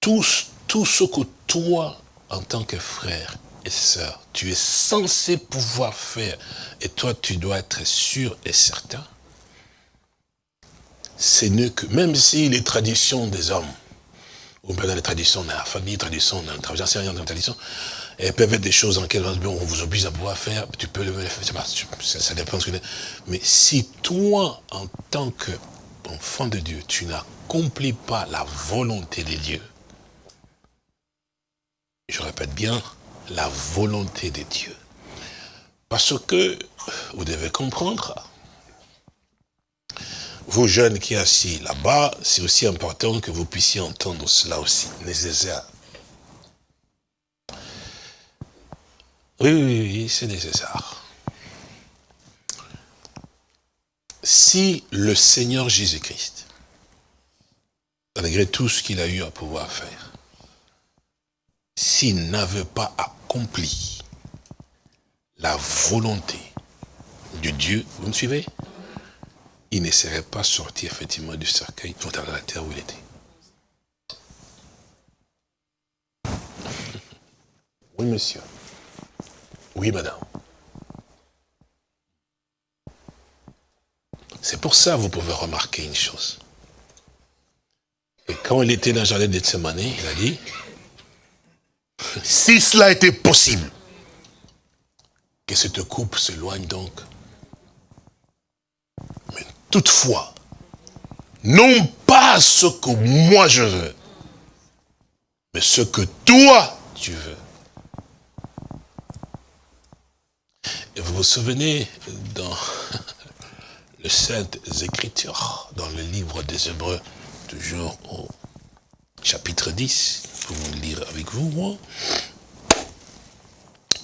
tout, ce que toi, en tant que frère et sœur, tu es censé pouvoir faire, et toi, tu dois être sûr et certain, c'est mieux que, même si les traditions des hommes ou bien dans les traditions, dans la famille, tradition, dans la tradition, dans la tradition, elles peuvent être des choses dans lesquelles on vous oblige à pouvoir faire, tu peux le faire, ça, dépend de ce que Mais si toi, en tant qu'enfant de Dieu, tu n'accomplis pas la volonté de Dieu, je répète bien, la volonté de Dieu. Parce que, vous devez comprendre, vous jeunes qui assis là-bas, c'est aussi important que vous puissiez entendre cela aussi, nécessaire. Oui, oui, oui, c'est nécessaire. Si le Seigneur Jésus-Christ, malgré tout ce qu'il a eu à pouvoir faire, s'il n'avait pas accompli la volonté du Dieu, vous me suivez? Il ne serait pas sorti effectivement du cercueil dans la terre où il était. Oui, monsieur. Oui, madame. C'est pour ça que vous pouvez remarquer une chose. Et quand il était dans le jardin de Tsemane, il a dit, (laughs) si cela était possible, que cette coupe s'éloigne donc Toutefois, non pas ce que moi je veux, mais ce que toi tu veux. Vous vous souvenez dans (laughs) les Saintes Écritures, dans le livre des Hébreux, toujours au chapitre 10, vous le lire avec vous, moi?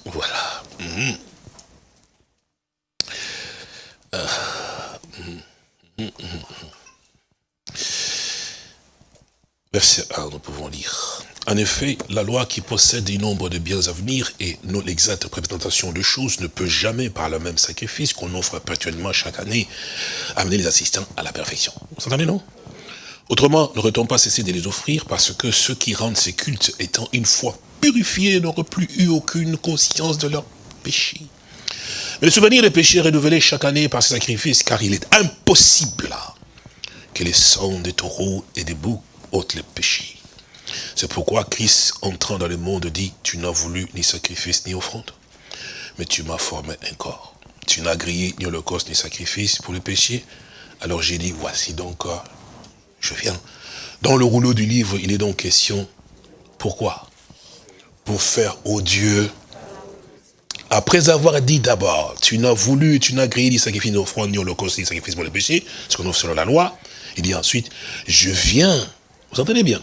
Voilà. Verset 1, nous pouvons lire. En effet, la loi qui possède un nombre de biens à venir et non l'exacte représentation de choses ne peut jamais, par le même sacrifice qu'on offre perpétuellement chaque année, amener les assistants à la perfection. Vous entendez, non? Autrement, n'aurait-on pas cessé de les offrir parce que ceux qui rendent ces cultes étant une fois purifiés n'auraient plus eu aucune conscience de leur péché. Mais le souvenir des péchés renouvelés chaque année par ces sacrifices, car il est impossible que les sangs des taureaux et des boucs ôtent les péchés. C'est pourquoi Christ, entrant dans le monde, dit, tu n'as voulu ni sacrifice ni offrande, mais tu m'as formé un corps. Tu n'as grillé ni holocauste ni sacrifice pour le péché. Alors j'ai dit, voici donc, je viens. Dans le rouleau du livre, il est donc question, pourquoi? Pour faire au Dieu, après avoir dit d'abord, tu n'as voulu, tu n'as grillé ni sacrifice ni offrande, ni holocauste, ni sacrifice pour le péché, ce qu'on offre selon la loi, il dit ensuite, je viens, vous entendez bien,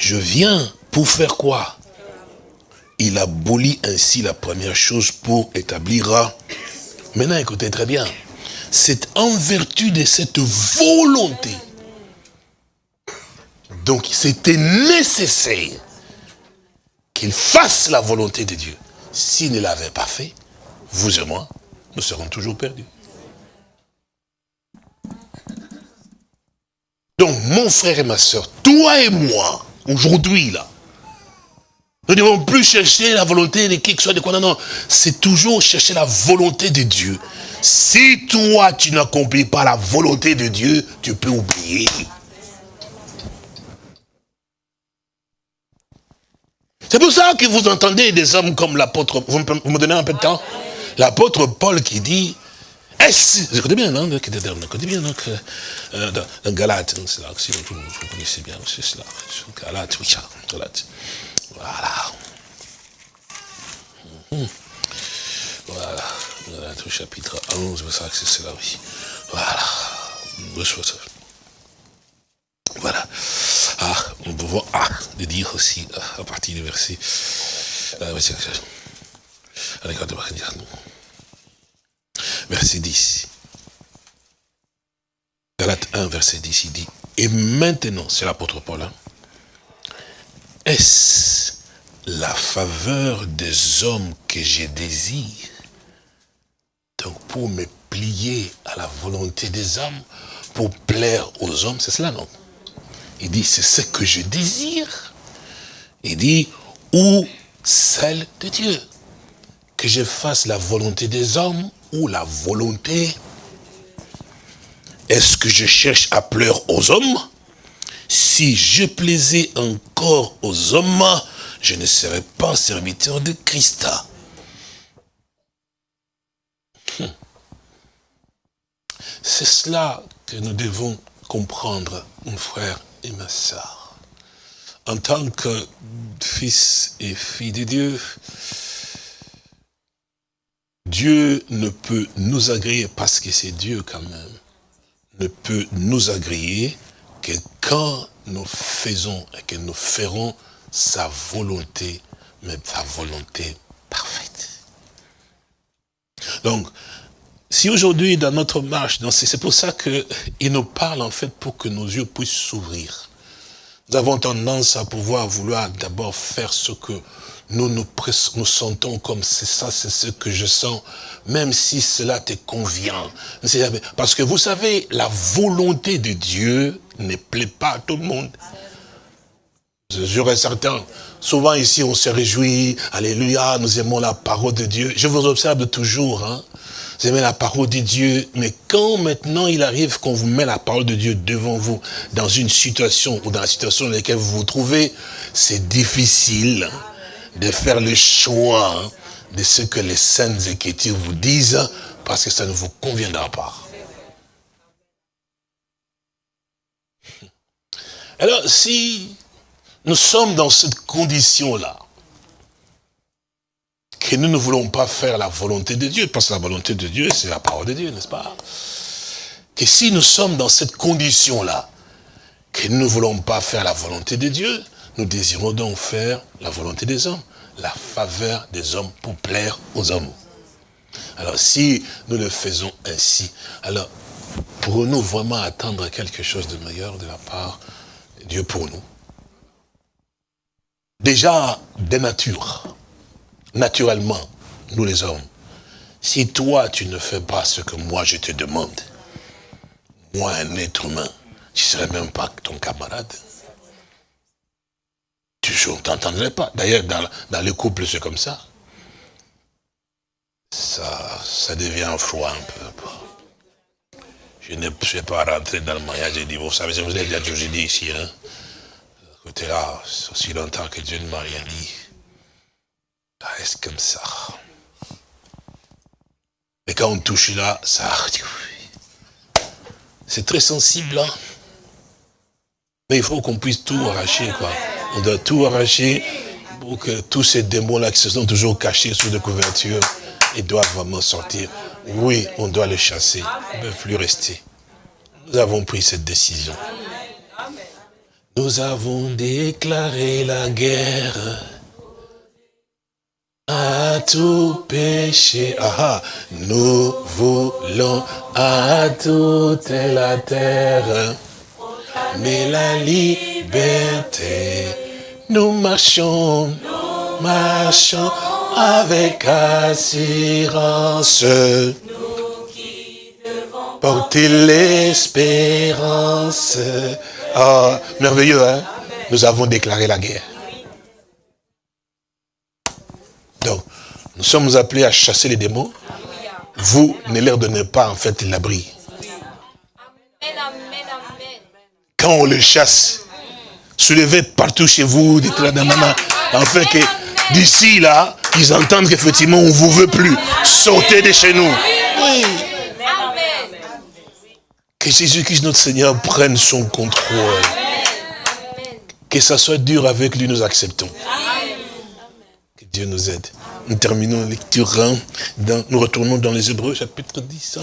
je viens pour faire quoi? Il abolit ainsi la première chose pour établir... Maintenant, écoutez très bien. C'est en vertu de cette volonté. Donc, c'était nécessaire qu'il fasse la volonté de Dieu. S'il ne l'avait pas fait, vous et moi, nous serons toujours perdus. Donc, mon frère et ma soeur, toi et moi, aujourd'hui, là, nous ne devons plus chercher la volonté de qui que soit de quoi. Non, non. C'est toujours chercher la volonté de Dieu. Si toi, tu n'accomplis pas la volonté de Dieu, tu peux oublier. C'est pour ça que vous entendez des hommes comme l'apôtre, vous me donnez un peu de temps L'apôtre Paul qui dit, est-ce, écoutez bien, non, écoutez bien, donc, euh, dans Galate, c'est là, si vous, connaissez bien, c'est cela, Galate, oui, Galate, voilà. Hum. Voilà, Galate au chapitre 11, c'est ça que c'est cela, oui. Voilà, voilà. Ah, on peut voir ah, de dire aussi, ah, à partir du verset, euh, verset 10. Galate 1, verset 10, il dit, et maintenant, c'est l'apôtre Paul, hein, est-ce la faveur des hommes que je désire Donc pour me plier à la volonté des hommes, pour plaire aux hommes, c'est cela, non? Il dit, c'est ce que je désire. Il dit, ou celle de Dieu. Que je fasse la volonté des hommes ou la volonté Est-ce que je cherche à plaire aux hommes? Si je plaisais encore aux hommes, je ne serais pas serviteur de Christ. Hum. C'est cela que nous devons comprendre, mon frère et ma soeur. En tant que fils et fille de Dieu, Dieu ne peut nous agréer, parce que c'est Dieu quand même, ne peut nous agréer que quand nous faisons et que nous ferons sa volonté, mais sa volonté parfaite. Donc, si aujourd'hui, dans notre marche, c'est pour ça qu'il nous parle en fait pour que nos yeux puissent s'ouvrir. Nous avons tendance à pouvoir vouloir d'abord faire ce que nous nous, nous sentons comme c'est ça, c'est ce que je sens, même si cela te convient. Parce que vous savez, la volonté de Dieu ne plaît pas à tout le monde. Je certain. Souvent ici, on se réjouit. Alléluia, nous aimons la parole de Dieu. Je vous observe toujours. Hein. Vous aimez la parole de Dieu. Mais quand maintenant il arrive qu'on vous met la parole de Dieu devant vous, dans une situation ou dans la situation dans laquelle vous vous trouvez, c'est difficile de faire le choix de ce que les saintes écritures vous disent, parce que ça ne vous conviendra pas. Alors, si nous sommes dans cette condition-là, que nous ne voulons pas faire la volonté de Dieu, parce que la volonté de Dieu, c'est la parole de Dieu, n'est-ce pas? Que si nous sommes dans cette condition-là, que nous ne voulons pas faire la volonté de Dieu, nous désirons donc faire la volonté des hommes, la faveur des hommes pour plaire aux hommes. Alors si nous le faisons ainsi, alors pourrons-nous vraiment attendre quelque chose de meilleur de la part de Dieu pour nous? Déjà de nature, naturellement, nous les hommes, si toi tu ne fais pas ce que moi je te demande, moi un être humain, je ne serais même pas ton camarade. Tu ne t'entendrais pas. D'ailleurs, dans, dans les couples, c'est comme ça. Ça, ça devient froid un peu. Je ne suis pas rentré dans le mariage et dit, vous savez, je vous l'ai déjà toujours dit ici, hein. Côté là, aussi longtemps que Dieu ne m'a rien dit. Ça reste comme ça. Et quand on touche là, ça... C'est très sensible, hein. Mais il faut qu'on puisse tout arracher, quoi. On doit tout arracher pour que tous ces démons-là qui se sont toujours cachés sous des couvertures, ils doivent vraiment sortir. Oui, on doit les chasser. Ils ne peuvent plus rester. Nous avons pris cette décision. Nous avons déclaré la guerre à tout péché. Ah, nous voulons à toute la terre mais la liberté. Nous marchons, nous marchons avec assurance. Porter l'espérance. Ah, merveilleux, hein? Nous avons déclaré la guerre. Donc, nous sommes appelés à chasser les démons. Vous ne leur donnez pas, en fait, l'abri. quand on le chasse, soulevez partout chez vous, dites-le afin que d'ici là, ils entendent qu'effectivement on ne vous veut plus. Sortez de chez nous. Oui. Que Jésus-Christ, notre Seigneur, prenne son contrôle. Que ça soit dur avec lui, nous acceptons. Que Dieu nous aide. Nous terminons la lecture. Dans, nous retournons dans les Hébreux, chapitre 10.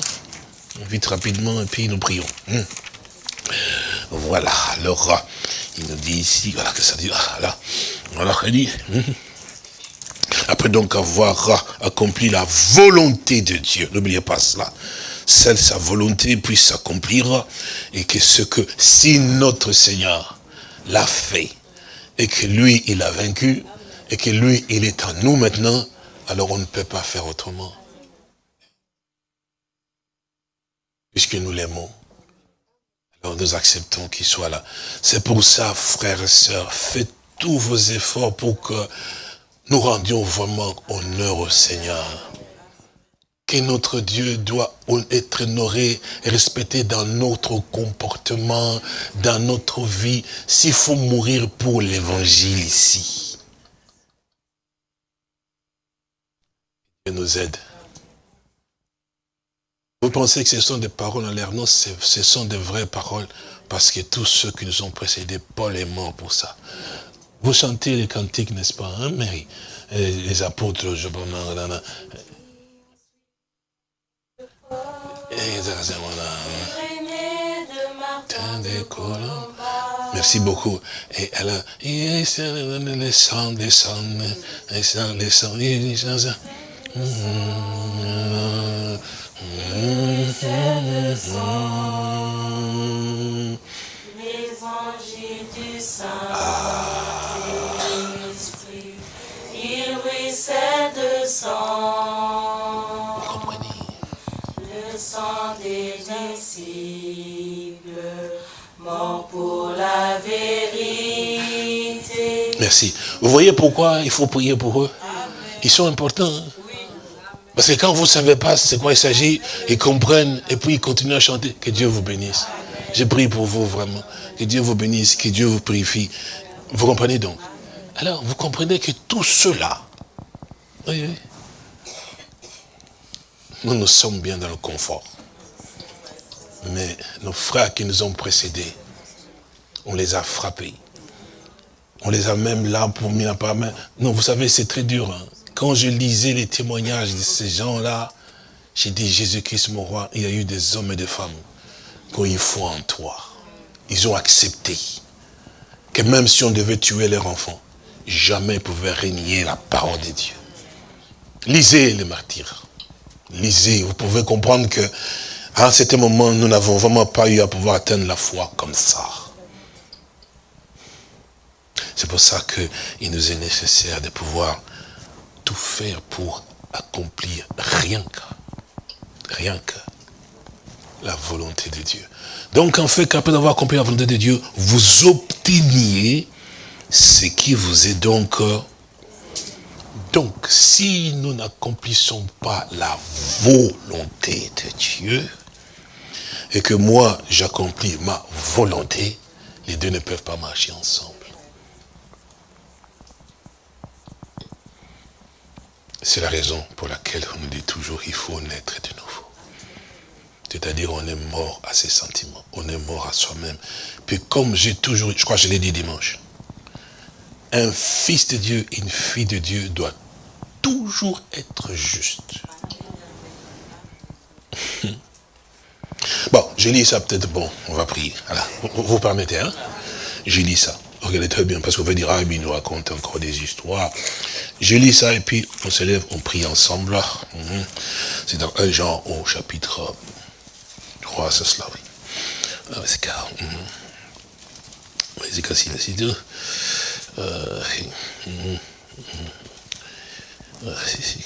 Vite rapidement, et puis nous prions. Voilà, alors, il nous dit ici, voilà, que ça dit, ah, là, voilà, il dit, hum. après donc avoir accompli la volonté de Dieu, n'oubliez pas cela, celle sa volonté puisse s'accomplir, et que ce que, si notre Seigneur l'a fait, et que lui, il a vaincu, et que lui, il est en nous maintenant, alors on ne peut pas faire autrement. Puisque nous l'aimons nous acceptons qu'il soit là. C'est pour ça, frères et sœurs, faites tous vos efforts pour que nous rendions vraiment honneur au Seigneur. Que notre Dieu doit être honoré et respecté dans notre comportement, dans notre vie, s'il faut mourir pour l'évangile ici. Dieu nous aide. Vous pensez que ce sont des paroles en l'air? Non, ce sont des vraies paroles. Parce que tous ceux qui nous ont précédés, Paul est mort pour ça. Vous chantez les cantiques, n'est-ce pas, hein, Mary? Les apôtres, je Merci beaucoup. Et elle a, les sangs, les sangs, les anges du Saint-Esprit, il ruisselle de sang. Le sang des disciples, mort pour la vérité. Merci. Vous voyez pourquoi il faut prier pour eux? Ils sont importants. Hein? Parce que quand vous ne savez pas c'est quoi il s'agit, ils comprennent et puis ils continuent à chanter. Que Dieu vous bénisse. Je prie pour vous vraiment. Que Dieu vous bénisse, que Dieu vous purifie. Vous comprenez donc? Alors, vous comprenez que tout cela, oui, oui, nous nous sommes bien dans le confort. Mais nos frères qui nous ont précédés, on les a frappés. On les a même là pour mis la main. Non, vous savez, c'est très dur. Hein. Quand je lisais les témoignages de ces gens-là, j'ai dit, Jésus-Christ, mon roi, il y a eu des hommes et des femmes qui ont eu foi en toi. Ils ont accepté que même si on devait tuer leur enfant, jamais ils pouvaient régner la parole de Dieu. Lisez les martyrs. Lisez, vous pouvez comprendre que à certain moment, nous n'avons vraiment pas eu à pouvoir atteindre la foi comme ça. C'est pour ça qu'il nous est nécessaire de pouvoir tout faire pour accomplir rien que, rien que la volonté de Dieu. Donc en fait, qu'après avoir accompli la volonté de Dieu, vous obteniez ce qui vous est donc... Donc, si nous n'accomplissons pas la volonté de Dieu, et que moi, j'accomplis ma volonté, les deux ne peuvent pas marcher ensemble. C'est la raison pour laquelle on nous dit toujours il faut naître de nouveau. C'est-à-dire on est mort à ses sentiments, on est mort à soi-même. Puis comme j'ai toujours, je crois que je l'ai dit dimanche, un fils de Dieu, une fille de Dieu doit toujours être juste. (laughs) Bon, j'ai lu ça peut-être, bon, on va prier. Voilà. Vous, permettez, hein? J'ai lu ça. Regardez très bien, parce qu'on va dire, ah, il nous raconte encore des histoires. J'ai lu ça et puis on se lève, on prie ensemble. Mhm. C'est dans 1 Jean au chapitre 3, c'est cela, oui. Ah, c'est car. C'est cassé, c'est deux. Euh, mhm. Ah, c'est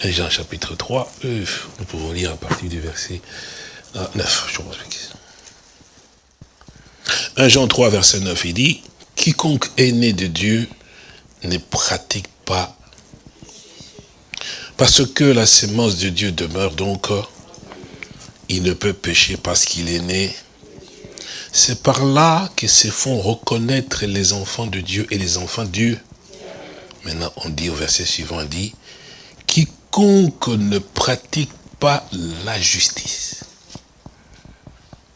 cassé. Jean chapitre 3, nous pouvons lire à partir du verset 9, je pense. 1 Jean 3, verset 9, il dit, quiconque est né de Dieu ne pratique pas. Parce que la sémence de Dieu demeure donc, il ne peut pécher parce qu'il est né. C'est par là que se font reconnaître les enfants de Dieu et les enfants de Dieu. Maintenant, on dit au verset suivant, on dit, quiconque ne pratique pas la justice.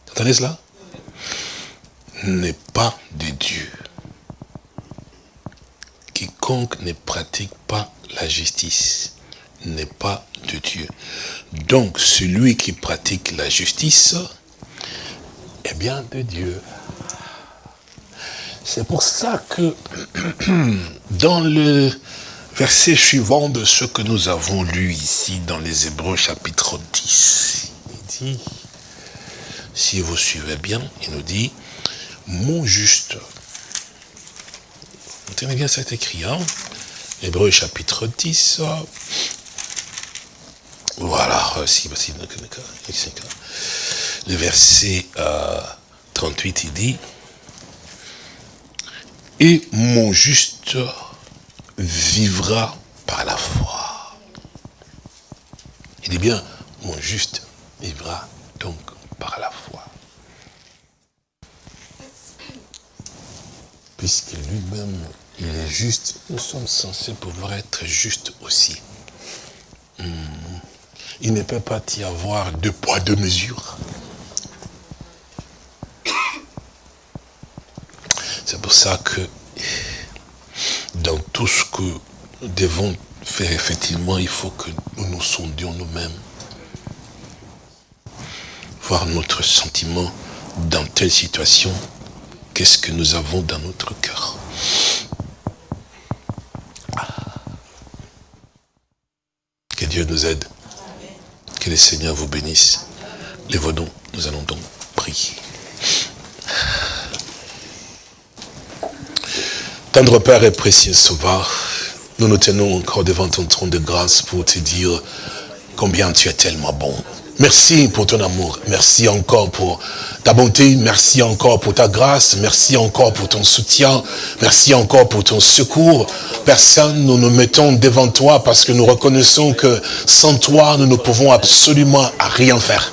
Vous entendez cela? N'est pas de Dieu. Quiconque ne pratique pas la justice n'est pas de Dieu. Donc, celui qui pratique la justice est bien de Dieu. C'est pour ça que (clears throat) dans le verset suivant de ce que nous avons lu ici dans les Hébreux chapitre 10. Il dit, si vous suivez bien, il nous dit, mon juste. Tenez bien cet écrit, hein Hébreux chapitre 10. Voilà, si, le verset 38, il dit, et mon juste vivra par la foi. Il dit bien, mon juste vivra donc par la foi. Puisque lui-même, il est juste, nous sommes censés pouvoir être justes aussi. Hmm. Il ne peut pas y avoir deux poids, deux mesures. C'est pour ça que dans tout ce que nous devons faire, effectivement, il faut que nous nous sondions nous-mêmes. Voir notre sentiment dans telle situation, qu'est-ce que nous avons dans notre cœur. Que Dieu nous aide. Que le Seigneur vous bénisse. Les nous nous allons donc prier. Tendre Père et précieux Sauveur, nous nous tenons encore devant ton trône de grâce pour te dire combien tu es tellement bon. Merci pour ton amour. Merci encore pour ta bonté. Merci encore pour ta grâce. Merci encore pour ton soutien. Merci encore pour ton secours. Personne, nous nous mettons devant toi parce que nous reconnaissons que sans toi, nous ne pouvons absolument rien faire.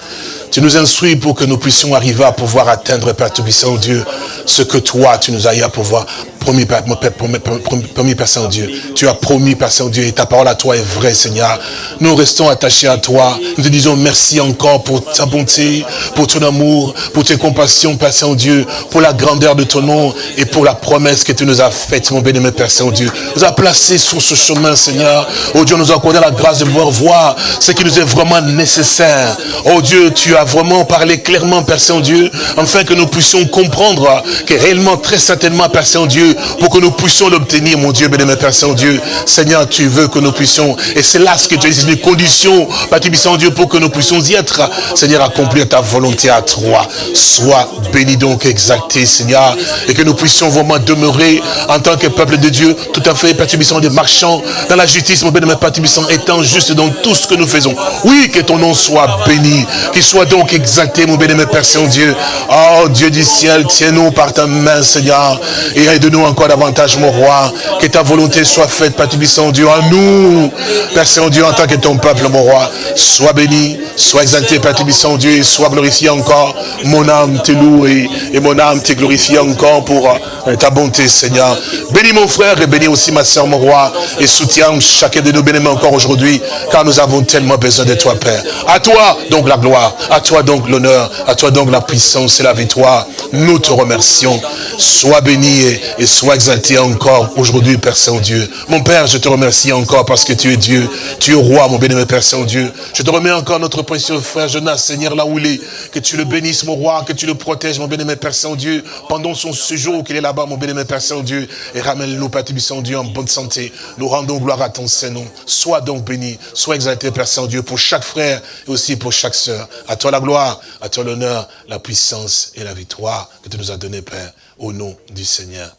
Tu nous instruis pour que nous puissions arriver à pouvoir atteindre, Père Tout-Puissant Dieu, ce que toi, tu nous eu à pouvoir promis, Père, promis, Père Saint-Dieu. Tu as promis, Père Saint-Dieu, et ta parole à toi est vraie, Seigneur. Nous restons attachés à toi. Nous te disons merci encore pour ta bonté, pour ton amour, pour tes compassions, Père Saint-Dieu, pour la grandeur de ton nom et pour la promesse que tu nous as faite, mon béni, Père Saint-Dieu. Nous as placés sur ce chemin, Seigneur. Oh Dieu, nous a accordé la grâce de pouvoir voir ce qui nous est vraiment nécessaire. Oh Dieu, tu as vraiment parlé clairement, Père Saint-Dieu, afin que nous puissions comprendre que réellement, très certainement, Père Saint-Dieu, Pour que nous puissions l'obtenir, mon Dieu, béni, Père Saint-Dieu. Seigneur, tu veux que nous puissions, et c'est là ce que tu as c'est une condition, Père Saint-Dieu, pour que nous puissions y être, Seigneur, accomplir ta volonté à toi. Sois béni donc, exalté, Seigneur, et que nous puissions vraiment demeurer en tant que peuple de Dieu, tout à fait, Père des marchands dans la justice, mon béni, Père étant juste dans tout ce que nous faisons. Oui, que ton nom soit béni, qu'il soit donc exalté, mon béni, Père Saint-Dieu. Oh, Dieu du ciel, tiens-nous par ta main, Seigneur, et aide-nous encore davantage, mon roi, que ta volonté soit faite, Père Dieu, en nous, Père Saint-Dieu, en tant que ton peuple, mon roi. Sois béni, sois exalté, Père Saint-Dieu, et sois glorifié encore. Mon âme te loue et, mon âme te glorifie encore pour euh, ta bonté, Seigneur. Bénis mon frère et bénis aussi ma soeur, mon roi, et soutiens chacun de nos bénémoins encore aujourd'hui, car nous avons tellement besoin de toi, Père. À toi, donc, la gloire, à toi, donc, l'honneur, à toi, donc, la puissance et la victoire. Nous te remercions. Sois béni et, sois exalté encore aujourd'hui, Père Saint-Dieu. Mon Père, je te remercie encore parce que tu es Dieu. Tu es roi, mon béni, Père Saint-Dieu. Je te remets encore notre précieux frère Jonas, Seigneur, là où il est. Que tu le bénisses, mon roi, que tu le protèges, mon béni, Père Saint-Dieu, pendant son séjour qu'il est là-bas, mon béni, Père Saint-Dieu. Et ramène-nous, Père Saint-Dieu, en bonne santé. Nous rendons gloire à ton Saint-Nom. Sois donc béni, sois exalté, Père Saint-Dieu, pour chaque frère et aussi pour chaque sœur. À toi la gloire, à toi l'honneur, la puissance et la victoire que tu nous as donné, Père, au nom du Seigneur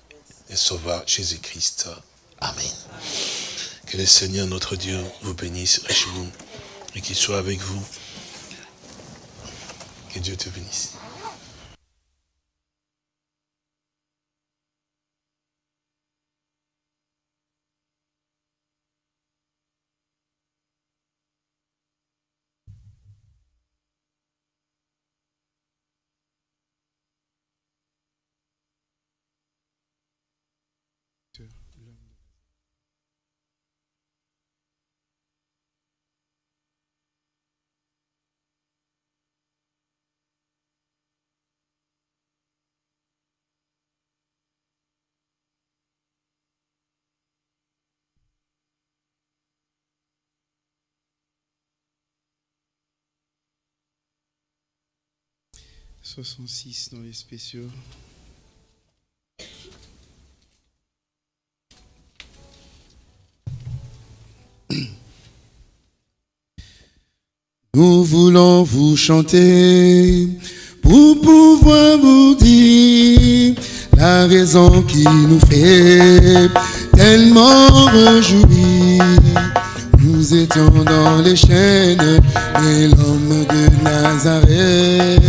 et Sauveur Jésus-Christ. Amen. Que le Seigneur, notre Dieu, vous bénisse richement et qu'il soit avec vous. Que Dieu te bénisse. « 66 dans les spéciaux. Nous voulons vous chanter pour pouvoir vous dire la raison qui nous fait tellement réjouir. Nous étions dans les chaînes et l'homme de Nazareth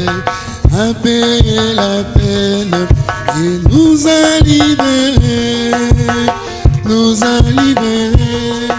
a payé la peine et nous a libérés, nous a libérés.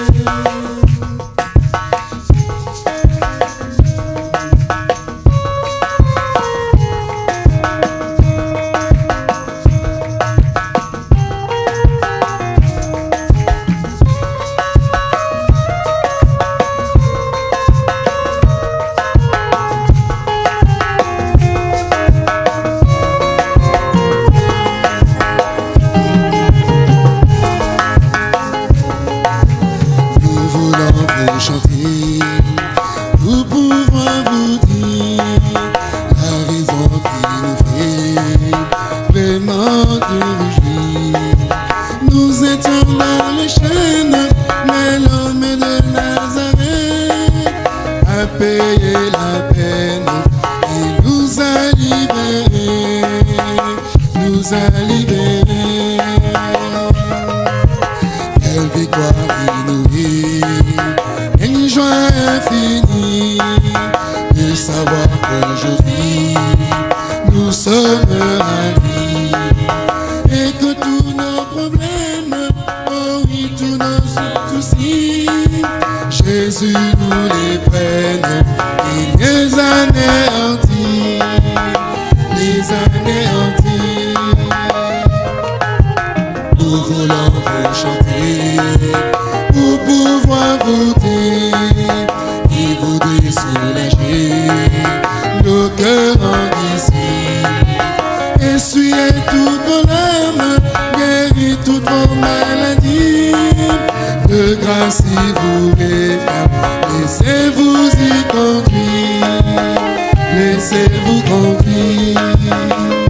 go be.